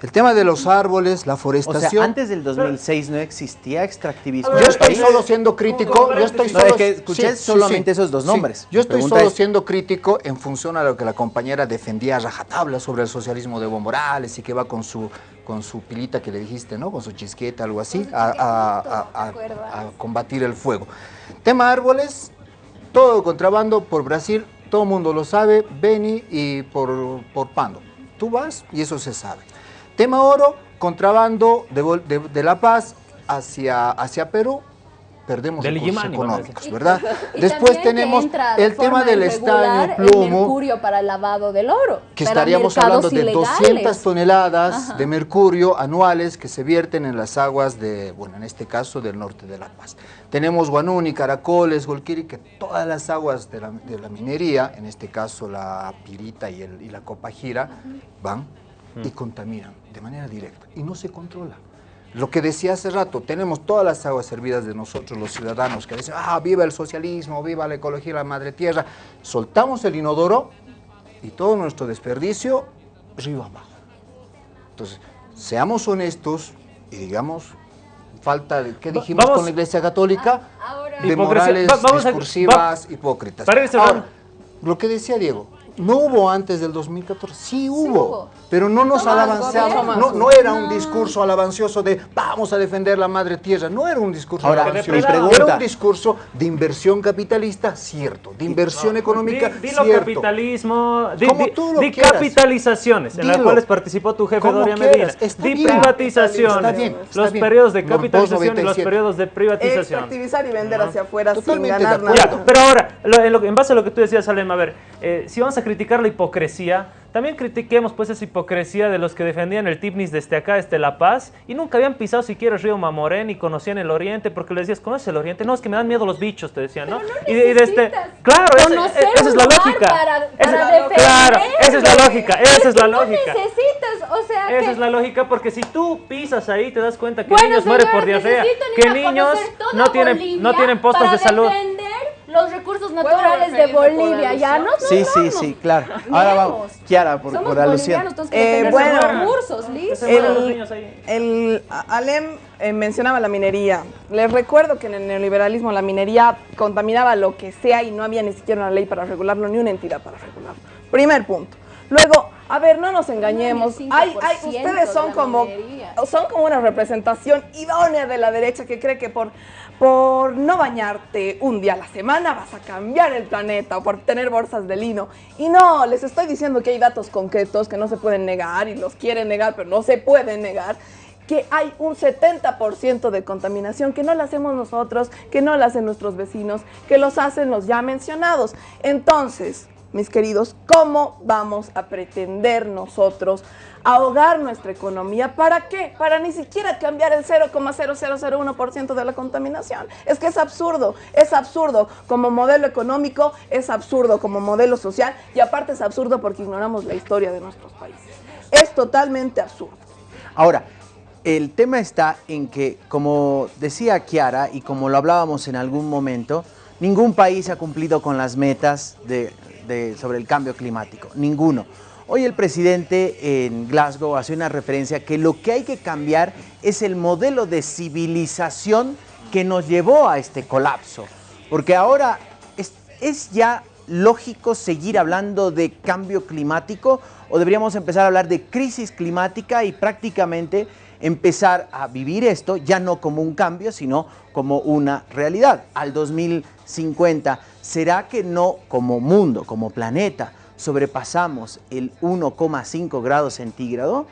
El tema de los árboles, la O forestación... sea, antes del 2006 no existía extractivismo. Yo estoy país. solo siendo crítico, yo estoy No, solo... es que escuché solamente esos dos nombres. Yo estoy solo es- siendo crítico en función a lo que la compañera defendía a rajatabla sobre el socialismo de Evo Morales y que va con su, con su pilita que le dijiste, ¿no? Con su chisqueta, algo así, a, a- a- a- a combatir el fuego. Tema árboles, todo contrabando por Brasil, todo el mundo lo sabe, Beni y por, por Pando. Tú vas y eso se sabe. Tema oro, contrabando de, Bol- de- de La Paz hacia, hacia Perú, perdemos Del recursos económicos, Y- ¿verdad? y Después tenemos el tema del estaño, el plomo, mercurio para el lavado del oro. que estaríamos hablando de ilegales. 200 toneladas Ajá. de mercurio anuales que se vierten en las aguas de, bueno, en este caso del norte de La Paz. Tenemos Guanuni, Caracoles, Golquiri, que todas las aguas de la, de la minería, en este caso la pirita y, el, y la copajira, van y contaminan de manera directa y no se controla. Lo que decía hace rato, tenemos todas las aguas servidas de nosotros, los ciudadanos, que dicen, ah, viva el socialismo, viva la ecología, la madre tierra. Soltamos el inodoro y todo nuestro desperdicio río abajo. Entonces, seamos honestos y digamos, falta, de, ¿qué dijimos con la Iglesia Católica? de morales discursivas, hipócritas. Ahora, lo que decía Diego, no hubo antes del 2014, sí hubo, pero no nos alabanciamos, no, no, era un discurso alabancioso de vamos a defender la madre tierra, no era un discurso alabancioso, era un discurso de inversión capitalista, cierto, de inversión económica, di, cierto. capitalismo, di, di capitalizaciones, en las cuales participó tu jefe Doria Medina, di privatizaciones, los periodos de capitalización y los periodos de privatización. Extractivizar y vender hacia afuera sin ganar nada. pero ahora, en, base a lo que tú decías, Salem, a ver, eh, si vamos a criticar la hipocresía, también critiquemos pues esa hipocresía de los que defendían el Tipnis desde acá, desde La Paz, y nunca habían pisado siquiera el río Mamorén y conocían el Oriente, porque les decías, ¿conoces el Oriente? No, es que me dan miedo los bichos, te decían, ¿no? y, de, este, claro, esa es la lógica. Para, esa, claro, esa es la lógica, esa es la lógica. No necesitas, o sea, esa es la lógica, porque si tú pisas ahí, te das cuenta que niños mueren por diarrea, que niños no tienen, no tienen postas de salud los recursos naturales de Bolivia. Ya no Sí, sí, sí, claro. Ahora vamos, Kiara, por, Somos por alusión. Eh, bueno, recursos, listo. El, el Alem eh, mencionaba la minería. Les recuerdo que en el neoliberalismo la minería contaminaba lo que sea y no había ni siquiera una ley para regularlo, ni una entidad para regularlo. Primer punto. Luego, a ver, no nos engañemos. Hay, hay, ustedes son como, son como una representación idónea de la derecha que cree que por por no bañarte un día a la semana vas a cambiar el planeta o por tener bolsas de lino. Y no, les estoy diciendo que hay datos concretos que no se pueden negar y los quieren negar, pero no se pueden negar que hay un 70% de contaminación que no la hacemos nosotros, que no la hacen nuestros vecinos, que los hacen los ya mencionados. Entonces, mis queridos, ¿cómo vamos a pretender nosotros ahogar nuestra economía. ¿Para qué? Para ni siquiera cambiar el 0,0001% de la contaminación. Es que es absurdo, es absurdo como modelo económico, es absurdo como modelo social y aparte es absurdo porque ignoramos la historia de nuestros países. Es totalmente absurdo. Ahora, el tema está en que, como decía Kiara y como lo hablábamos en algún momento, ningún país ha cumplido con las metas de, sobre el cambio climático, ninguno. Hoy el presidente en Glasgow hace una referencia que lo que hay que cambiar es el modelo de civilización que nos llevó a este colapso. Porque ahora es, ya lógico seguir hablando de cambio climático o deberíamos empezar a hablar de crisis climática y prácticamente empezar a vivir esto ya no como un cambio, sino como una realidad. Al 2050, ¿será que no como mundo, como planeta, sobrepasamos el 1,5 grados centígrado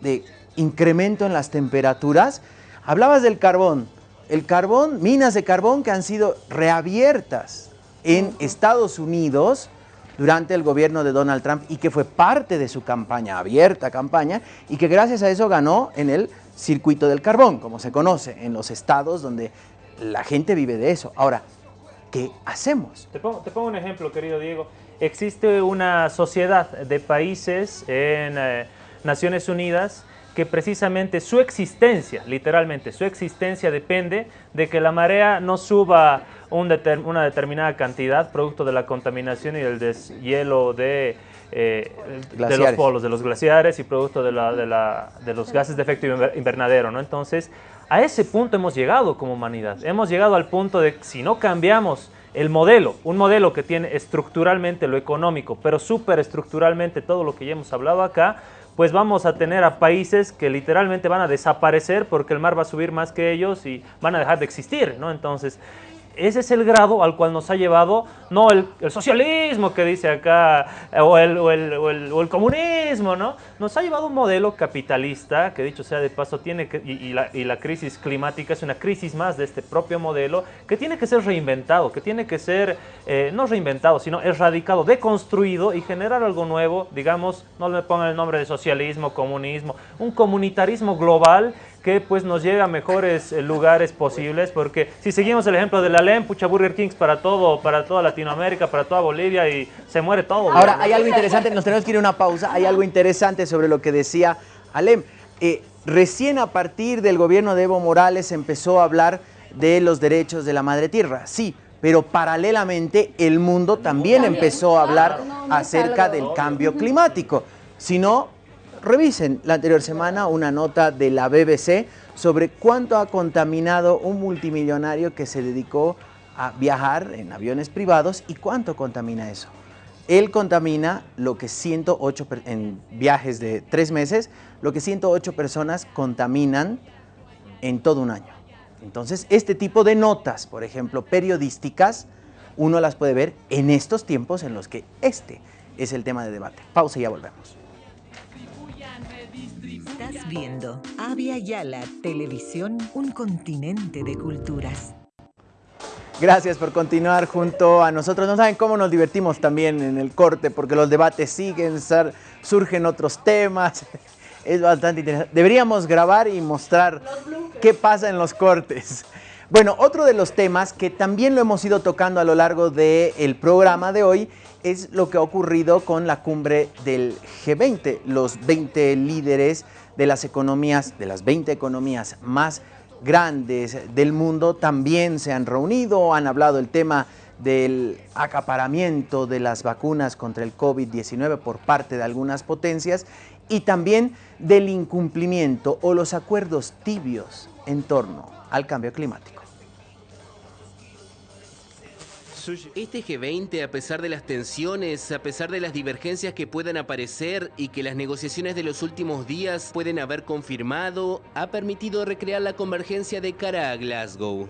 de incremento en las temperaturas. Hablabas del carbón. El carbón, minas de carbón que han sido reabiertas en Estados Unidos durante el gobierno de Donald Trump y que fue parte de su campaña, abierta campaña, y que gracias a eso ganó en el circuito del carbón, como se conoce, en los estados donde la gente vive de eso. Ahora, ¿qué hacemos? Te pongo, un ejemplo, querido Diego existe una sociedad de países en eh, Naciones Unidas que precisamente su existencia, literalmente su existencia depende de que la marea no suba una determinada cantidad producto de la contaminación y del deshielo de, eh, de los polos, de los glaciares y producto de, de, los gases de efecto invernadero. ¿no? Entonces, a ese punto hemos llegado como humanidad. Hemos llegado al punto de que si no cambiamos el modelo, un modelo que tiene estructuralmente lo económico, pero estructuralmente todo lo que ya hemos hablado acá, pues vamos a tener a países que literalmente van a desaparecer porque el mar va a subir más que ellos y van a dejar de existir, ¿no? Entonces, ese es el grado al cual nos ha llevado, no el, socialismo que dice acá, o el, o, el, comunismo, ¿no? Nos ha llevado un modelo capitalista, que dicho sea de paso, tiene que, y, la, crisis climática es una crisis más de este propio modelo, que tiene que ser reinventado, que tiene que ser, eh, no reinventado, sino erradicado, deconstruido y generar algo nuevo, digamos, no le pongan el nombre de socialismo, comunismo, un comunitarismo global que pues nos llega a mejores eh, lugares posibles, porque si seguimos el ejemplo de la LEM, pucha Burger Kings para todo, para toda Latinoamérica, para toda Bolivia y se muere todo. Ahora, hay algo interesante, nos tenemos que ir a una pausa, hay algo interesante sobre lo que decía Alem. Eh, recién a partir del gobierno de Evo Morales empezó a hablar de los derechos de la madre tierra, sí, pero paralelamente el mundo también empezó a hablar acerca del cambio climático. Si no, revisen la anterior semana una nota de la BBC sobre cuánto ha contaminado un multimillonario que se dedicó a viajar en aviones privados y cuánto contamina eso. Él contamina lo que 108, en viajes de tres meses, lo que 108 personas contaminan en todo un año. Entonces, este tipo de notas, por ejemplo, periodísticas, uno las puede ver en estos tiempos en los que este es el tema de debate. Pausa y ya volvemos. Estás viendo Avia Yala Televisión, un continente de culturas. Gracias por continuar junto a nosotros. No saben cómo nos divertimos también en el corte, porque los debates siguen, surgen otros temas. Es bastante interesante. Deberíamos grabar y mostrar qué pasa en los cortes. Bueno, otro de los temas que también lo hemos ido tocando a lo largo del programa de hoy es lo que ha ocurrido con la cumbre del G20. Los 20 líderes de las economías, de las 20 economías más grandes del mundo también se han reunido, han hablado el tema del acaparamiento de las vacunas contra el COVID-19 por parte de algunas potencias y también del incumplimiento o los acuerdos tibios en torno al cambio climático. Este G20, a pesar de las tensiones, a pesar de las divergencias que puedan aparecer y que las negociaciones de los últimos días pueden haber confirmado, ha permitido recrear la convergencia de cara a Glasgow.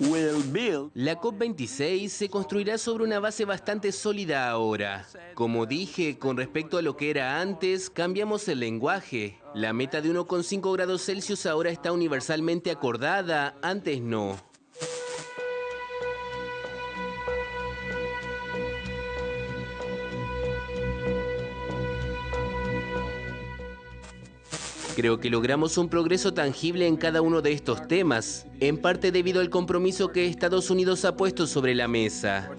La COP26 se construirá sobre una base bastante sólida ahora. Como dije, con respecto a lo que era antes, cambiamos el lenguaje. La meta de 1,5 grados Celsius ahora está universalmente acordada, antes no. Creo que logramos un progreso tangible en cada uno de estos temas, en parte debido al compromiso que Estados Unidos ha puesto sobre la mesa.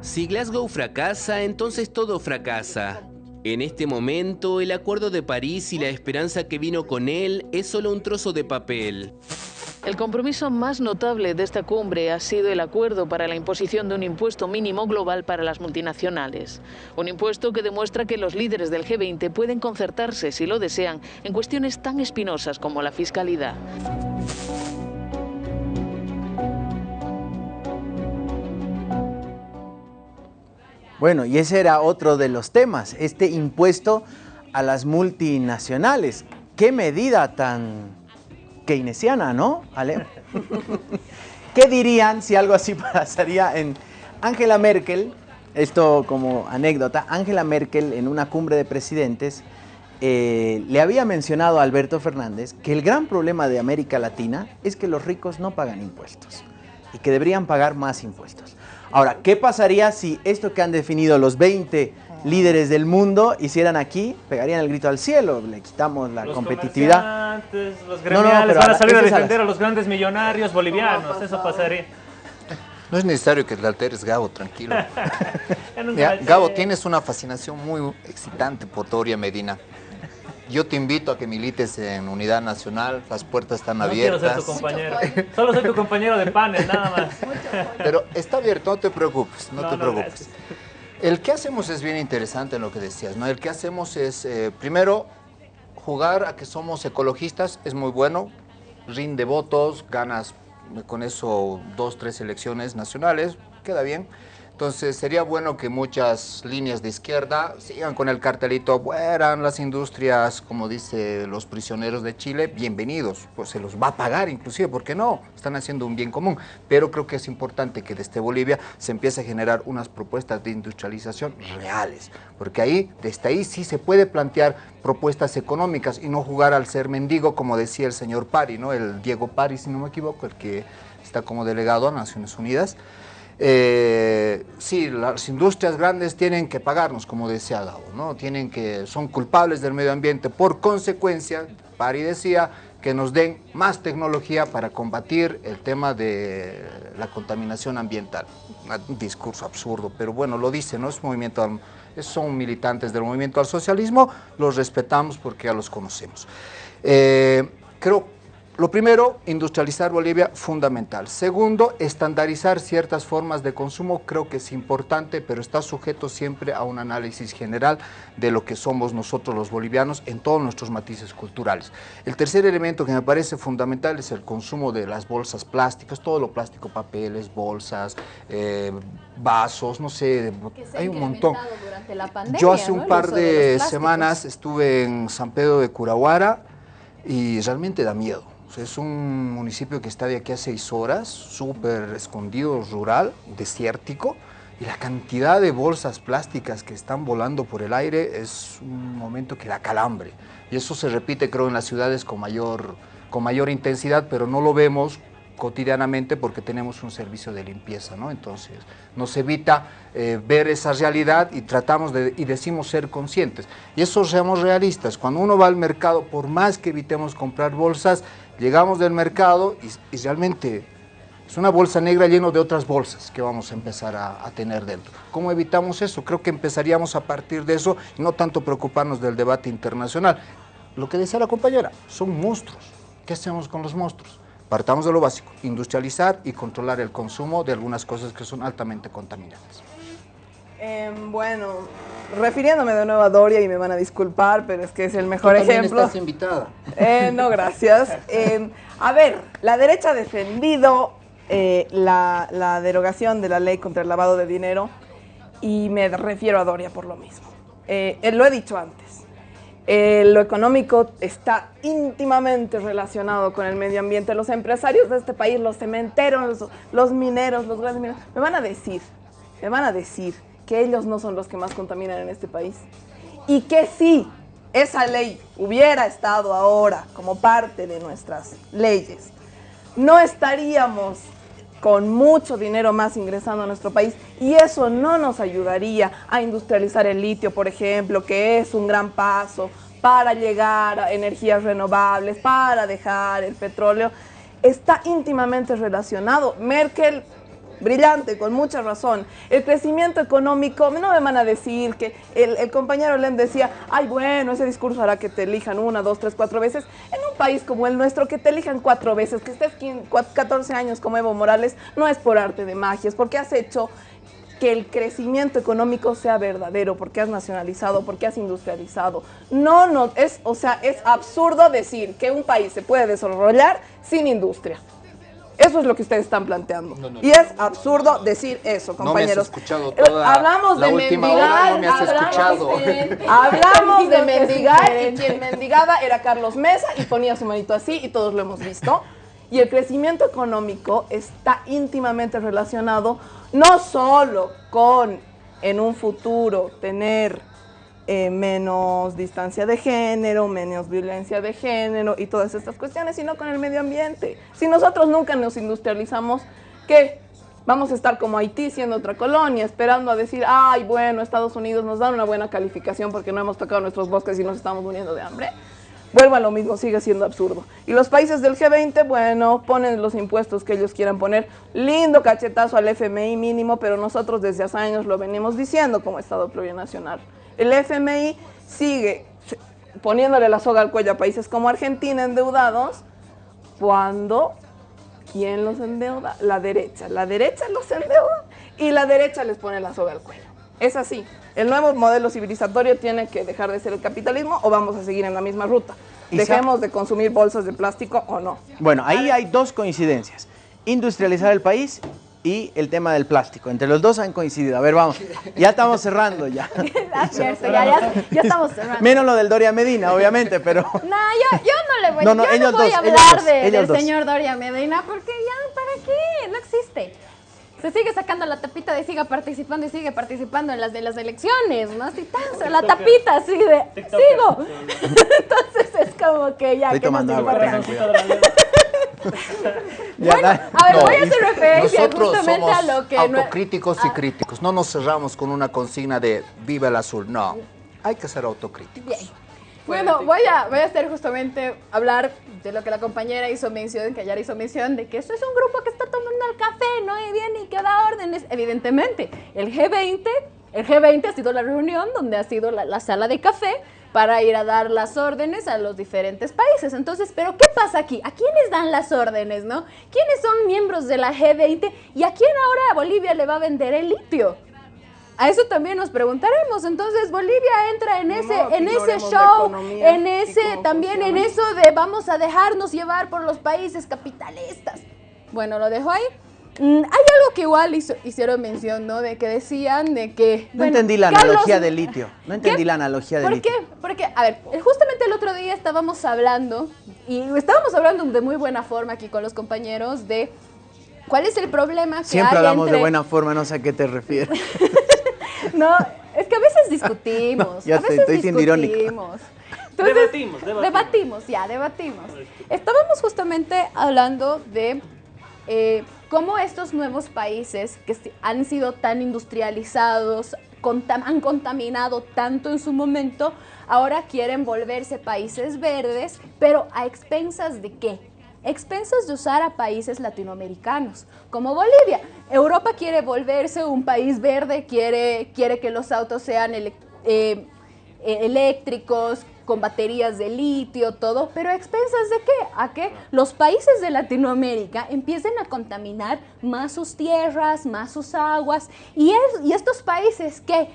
Si Glasgow fracasa, entonces todo fracasa. En este momento, el Acuerdo de París y la esperanza que vino con él es solo un trozo de papel. El compromiso más notable de esta cumbre ha sido el acuerdo para la imposición de un impuesto mínimo global para las multinacionales. Un impuesto que demuestra que los líderes del G20 pueden concertarse, si lo desean, en cuestiones tan espinosas como la fiscalidad. Bueno, y ese era otro de los temas, este impuesto a las multinacionales. ¿Qué medida tan keynesiana, ¿no? ¿Qué dirían si algo así pasaría en Angela Merkel? Esto como anécdota, Angela Merkel en una cumbre de presidentes eh, le había mencionado a Alberto Fernández que el gran problema de América Latina es que los ricos no pagan impuestos y que deberían pagar más impuestos. Ahora, ¿qué pasaría si esto que han definido los 20 líderes del mundo hicieran aquí, pegarían el grito al cielo, le quitamos la los competitividad. Los gremiales van a salir a defender a los grandes millonarios bolivianos, eso pasaría. No es necesario que te alteres, Gabo, tranquilo. Gabo, tienes una fascinación muy excitante por Toria Medina. Yo te invito a que milites en Unidad Nacional, las puertas están abiertas. Quiero ser tu compañero. Solo soy tu compañero de panel, nada más. Pero está abierto, no te preocupes, no, te preocupes. El que hacemos es bien interesante en lo que decías, ¿no? El que hacemos es, eh, primero, jugar a que somos ecologistas, es muy bueno, rinde votos, ganas con eso dos, tres elecciones nacionales, queda bien. Entonces sería bueno que muchas líneas de izquierda sigan con el cartelito, fueran las industrias, como dice los prisioneros de Chile, bienvenidos, pues se los va a pagar inclusive, ¿por qué no? Están haciendo un bien común, pero creo que es importante que desde Bolivia se empiece a generar unas propuestas de industrialización reales, porque ahí, desde ahí sí se puede plantear propuestas económicas y no jugar al ser mendigo, como decía el señor Pari, ¿no? El Diego Pari, si no me equivoco, el que está como delegado a Naciones Unidas, eh, sí, las industrias grandes tienen que pagarnos, como decía Gabo, ¿no? Tienen que, son culpables del medio ambiente. Por consecuencia, Pari decía que nos den más tecnología para combatir el tema de la contaminación ambiental. Un discurso absurdo, pero bueno, lo dice, ¿no? Es movimiento, son militantes del movimiento al socialismo, los respetamos porque ya los conocemos. Eh, creo lo primero, industrializar Bolivia, fundamental. Segundo, estandarizar ciertas formas de consumo, creo que es importante, pero está sujeto siempre a un análisis general de lo que somos nosotros los bolivianos en todos nuestros matices culturales. El tercer elemento que me parece fundamental es el consumo de las bolsas plásticas, todo lo plástico, papeles, bolsas, eh, vasos, no sé, hay un montón. Yo hace un par de semanas estuve en San Pedro de Curaguara y realmente da miedo es un municipio que está de aquí a seis horas, súper escondido, rural, desértico, y la cantidad de bolsas plásticas que están volando por el aire es un momento que da calambre. Y eso se repite, creo, en las ciudades con mayor, con mayor intensidad, pero no lo vemos cotidianamente porque tenemos un servicio de limpieza, ¿no? Entonces, nos evita eh, ver esa realidad y tratamos de, y decimos ser conscientes. Y eso seamos realistas. Cuando uno va al mercado, por más que evitemos comprar bolsas, llegamos del mercado y, realmente es una bolsa negra llena de otras bolsas que vamos a empezar a, tener dentro. ¿Cómo evitamos eso? Creo que empezaríamos a partir de eso y no tanto preocuparnos del debate internacional. Lo que decía la compañera, son monstruos. ¿Qué hacemos con los monstruos? Partamos de lo básico, industrializar y controlar el consumo de algunas cosas que son altamente contaminantes. Em, bueno, refiriéndome de nuevo a Doria y me van a disculpar, pero es que es el mejor ¿Tú ejemplo. estás invitada. Eh, no, gracias. Em, a ver, la derecha ha defendido eh, la, derogación de la ley contra el lavado de dinero y me refiero a Doria por lo mismo. Eh, lo he dicho antes. lo económico está íntimamente relacionado con el medio ambiente. Los empresarios de este país, los cementeros, los, los mineros, los grandes mineros, me van a decir, me van a decir que ellos no son los que más contaminan en este país. Y que si esa ley hubiera estado ahora como parte de nuestras leyes, no estaríamos con mucho dinero más ingresando a nuestro país y eso no nos ayudaría a industrializar el litio, por ejemplo, que es un gran paso para llegar a energías renovables, para dejar el petróleo, está íntimamente relacionado. Merkel brillante, con mucha razón. El crecimiento económico, no me van a decir que el, compañero Len decía, ay bueno, ese discurso hará que te elijan una, dos, tres, cuatro veces. En un país como el nuestro, que te elijan cuatro veces, que estés 14 años como Evo Morales, no es por arte de magia, es porque has hecho que el crecimiento económico sea verdadero, porque has nacionalizado, porque has industrializado. No, no, es, o sea, es absurdo decir que un país se puede desarrollar sin industria. Eso es lo que ustedes están planteando. y es absurdo decir eso, compañeros. No me hablamos de mendigar, hablamos, de, mendigar y quien mendigaba era Carlos Mesa y ponía su manito así y todos lo hemos visto. Y el crecimiento económico está íntimamente relacionado no solo con en un futuro tener eh, menos distancia de género, menos violencia de género y todas estas cuestiones, sino con el medio ambiente. Si nosotros nunca nos industrializamos, ¿qué? Vamos a estar como Haití siendo otra colonia, esperando a decir, ay, bueno, Estados Unidos nos da una buena calificación porque no hemos tocado nuestros bosques y nos estamos muriendo de hambre. Vuelva a lo mismo, sigue siendo absurdo. Y los países del G20, bueno, ponen los impuestos que ellos quieran poner. Lindo cachetazo al FMI mínimo, pero nosotros desde hace años lo venimos diciendo como Estado plurinacional. El FMI sigue poniéndole la soga al cuello a países como Argentina endeudados cuando ¿quién los endeuda? La derecha. La derecha los endeuda y la derecha les pone la soga al cuello. Es así. El nuevo modelo civilizatorio tiene que dejar de ser el capitalismo o vamos a seguir en la misma ruta. Dejemos de consumir bolsas de plástico o no. Bueno, ahí hay dos coincidencias. Industrializar el país y el tema del plástico. Entre los dos han coincidido. A ver, vamos. Ya estamos cerrando ya. ya, estamos cerrando. Menos lo del Doria Medina, obviamente, pero... No, yo, yo no le voy, no, no, yo no voy a hablar del señor Doria Medina porque ya, ¿para qué? No existe. Se sigue sacando la tapita de siga participando y sigue participando en las de las elecciones, ¿no? Así tan, la tapita así de sigo. Entonces es como que ya... Estoy tomando agua, bueno, a ver, voy a hacer referencia justamente a lo que... autocríticos y ah. críticos. No nos cerramos con una consigna de viva el azul. No, hay que ser autocríticos. Bien. Bueno, voy a, voy a hacer justamente hablar de lo que la compañera hizo mención, que ayer hizo mención, de que esto es un grupo que está tomando el café, ¿no? Y viene y que da órdenes. Evidentemente, el G20, el G20 ha sido la reunión donde ha sido la, la sala de café para ir a dar las órdenes a los diferentes países. Entonces, ¿pero qué pasa aquí? ¿A quiénes dan las órdenes, no? ¿Quiénes son miembros de la G20 y a quién ahora Bolivia le va a vender el litio? A eso también nos preguntaremos. Entonces Bolivia entra en ese, en ese show, en ese, también en eso de vamos a dejarnos llevar por los países capitalistas. Bueno, lo dejo ahí. Mm, hay algo que igual hicieron mención, ¿no? De que decían de que... No entendí la analogía del litio. No entendí la analogía del litio. ¿Por qué? Porque, a ver, justamente el otro día estábamos hablando, y estábamos hablando de muy buena forma aquí con los compañeros de cuál es el problema que Siempre hablamos de buena forma, no sé a qué te refieres. no, es que a veces discutimos. ya a veces estoy siendo irónico. debatimos, debatimos. Debatimos, ya, debatimos. Estábamos justamente hablando de eh, cómo estos nuevos países que han sido tan industrializados, han contaminado tanto en su momento, ahora quieren volverse países verdes, pero a expensas de qué? Expensas de usar a países latinoamericanos, como Bolivia. Europa quiere volverse un país verde, quiere, quiere que los autos sean eh, eléctricos, con baterías de litio, todo, pero a expensas de qué? A que los países de Latinoamérica empiecen a contaminar más sus tierras, más sus aguas, y, y estos países que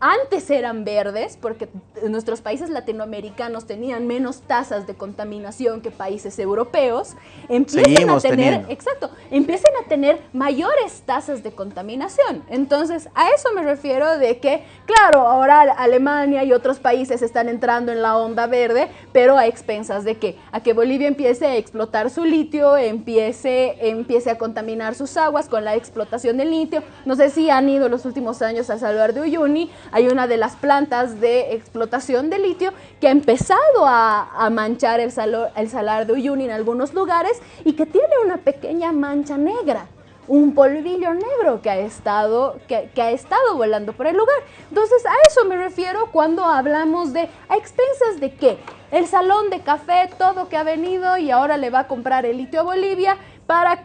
antes eran verdes, porque nuestros países latinoamericanos tenían menos tasas de contaminación que países europeos, empiezan a tener, exacto, empiezan a tener mayores tasas de contaminación. Entonces, a eso me refiero de que, claro, ahora Alemania y otros países están entrando en la onda verde, pero a expensas de que, a que Bolivia empiece a explotar su litio, empiece, empiece a contaminar sus aguas con la explotación del litio. No sé si han ido los últimos años a Salvador de Uyuni, hay una de las plantas de explotación de litio que ha empezado a, manchar el, el salar de Uyuni en algunos lugares y que tiene una pequeña mancha negra un polvillo negro que ha estado que, ha estado volando por el lugar. Entonces, a eso me refiero cuando hablamos de a expensas de qué? El salón de café, todo que ha venido y ahora le va a comprar el litio a Bolivia,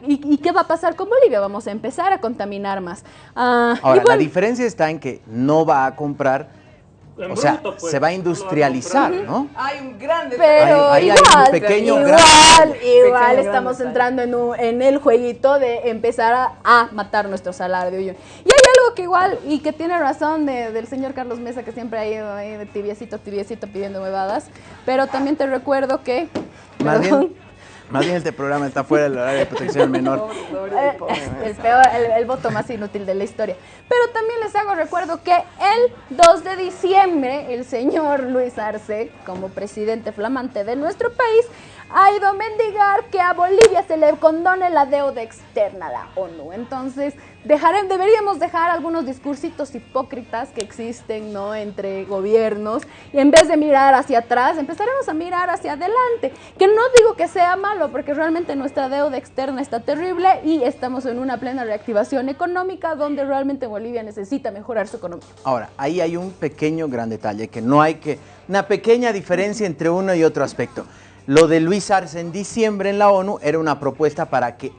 y, qué va a pasar con Bolivia? Vamos a empezar a contaminar más. Ah, Ahora, la diferencia está en que no va a comprar o sea, pues, se va a industrializar, ¿no? Hay un gran Pero hay, igual, un pequeño igual, igual estamos entrando en, en, el jueguito de empezar a, matar nuestro salario. Y hay algo que igual, y que tiene razón del señor Carlos Mesa, que siempre ha ido ahí de tibiecito, tibiecito pidiendo huevadas, pero también te recuerdo que... Más bien este programa está fuera del horario de protección menor. Eh, el, peor, el, voto más inútil de la historia. Pero también les hago recuerdo que el 2 de diciembre, el señor Luis Arce, como presidente flamante de nuestro país, ha ido a mendigar que a Bolivia se le condone la deuda externa a la ONU. Entonces, deberíamos dejar algunos discursitos hipócritas que existen ¿no? entre gobiernos y en vez de mirar hacia atrás, empezaremos a mirar hacia adelante. Que no digo que sea malo, porque realmente nuestra deuda externa está terrible y estamos en una plena reactivación económica donde realmente Bolivia necesita mejorar su economía. Ahora, ahí hay un pequeño gran detalle, que no hay que, una pequeña diferencia entre uno y otro aspecto. Lo de Luis Arce en diciembre en la ONU era una propuesta para que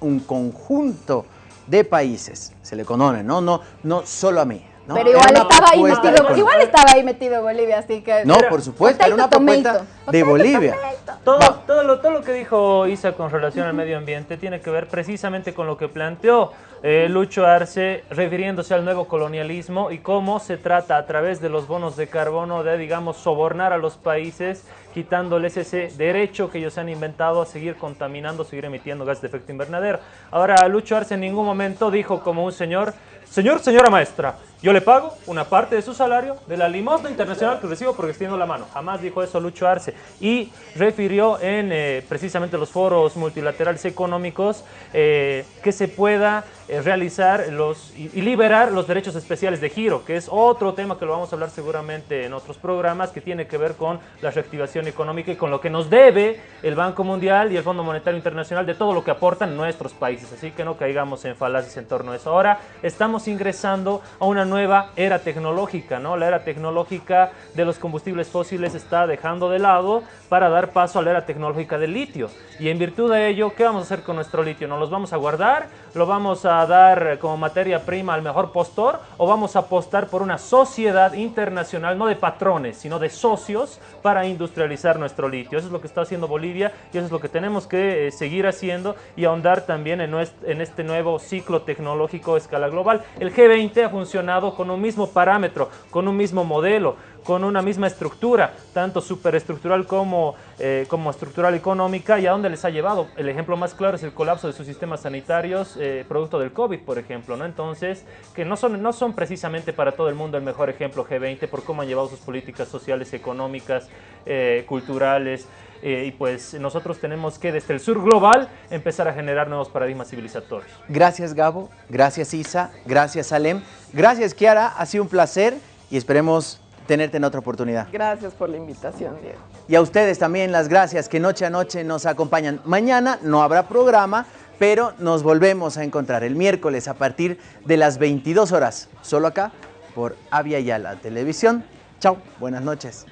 un conjunto de países se le condone, no, no, no solo a mí. Pero igual estaba, ahí metido, igual estaba ahí metido Bolivia, así que... No, por supuesto, era una propuesta de Bolivia. Todo, todo, lo, todo lo que dijo Isa con relación al medio ambiente tiene que ver precisamente con lo que planteó eh, Lucho Arce, refiriéndose al nuevo colonialismo y cómo se trata a través de los bonos de carbono de, digamos, sobornar a los países, quitándoles ese derecho que ellos han inventado a seguir contaminando, seguir emitiendo gases de efecto invernadero. Ahora, Lucho Arce en ningún momento dijo como un señor, señor, señora maestra, yo le pago una parte de su salario de la limosna internacional que recibo porque extiendo la mano. Jamás dijo eso Lucho Arce. Y refirió en eh, precisamente los foros multilaterales económicos eh, que se pueda eh, realizar los, y, liberar los derechos especiales de giro, que es otro tema que lo vamos a hablar seguramente en otros programas, que tiene que ver con la reactivación económica y con lo que nos debe el Banco Mundial y el Fondo Monetario Internacional de todo lo que aportan nuestros países. Así que no caigamos en falacias en torno a eso. Ahora estamos estamos ingresando a una nueva era tecnológica, ¿no? La era tecnológica de los combustibles fósiles está dejando de lado para dar paso a la era tecnológica del litio. Y en virtud de ello, ¿qué vamos a hacer con nuestro litio? ¿Nos los vamos a guardar? ¿Lo vamos a dar como materia prima al mejor postor? ¿O vamos a apostar por una sociedad internacional, no de patrones, sino de socios para industrializar nuestro litio? Eso es lo que está haciendo Bolivia y eso es lo que tenemos que eh, seguir haciendo y ahondar también en, en este nuevo ciclo tecnológico a escala global. El G20 ha funcionado con un mismo parámetro, con un mismo modelo con una misma estructura, tanto superestructural como, eh, como estructural económica, y a dónde les ha llevado. El ejemplo más claro es el colapso de sus sistemas sanitarios, eh, producto del COVID, por ejemplo, ¿no? Entonces, que no son, no son precisamente para todo el mundo el mejor ejemplo G20 por cómo han llevado sus políticas sociales, económicas, eh, culturales, y pues nosotros tenemos que desde el sur global empezar a generar nuevos paradigmas civilizatorios. Gracias Gabo, gracias Isa, gracias Alem, gracias Kiara, ha sido un placer y esperemos tenerte en otra oportunidad. Gracias por la invitación, Diego. Y a ustedes también las gracias que noche a noche nos acompañan. Mañana no habrá programa, pero nos volvemos a encontrar el miércoles a partir de las 22 horas, solo acá por Avia Yala Televisión. Chao, buenas noches.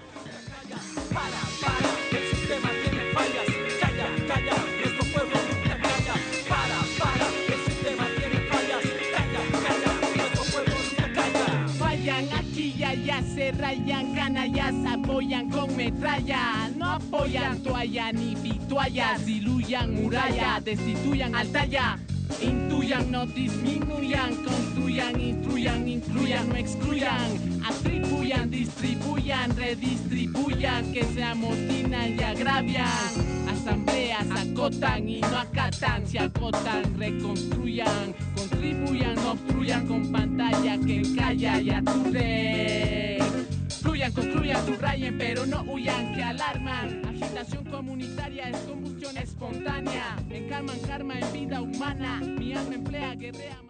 Rayan, canallas apoyan con metralla. No apoyan toalla ni vituallas, diluyan muralla, destituyan altalla. Intuyan, no disminuyan, construyan, instruyan, incluyan, no excluyan, atribuyan, distribuyan, redistribuyan, que se amotinan y agravian. Asambleas acotan y no acatan, se acotan, reconstruyan, contribuyan, obstruyan con pantalla que calla y aturde. Fluyan, construyan, subrayen, pero no huyan, que alarman. Agitación comunitaria es combustión espontánea. Encarman karma en vida humana. Mi alma emplea, guerrea.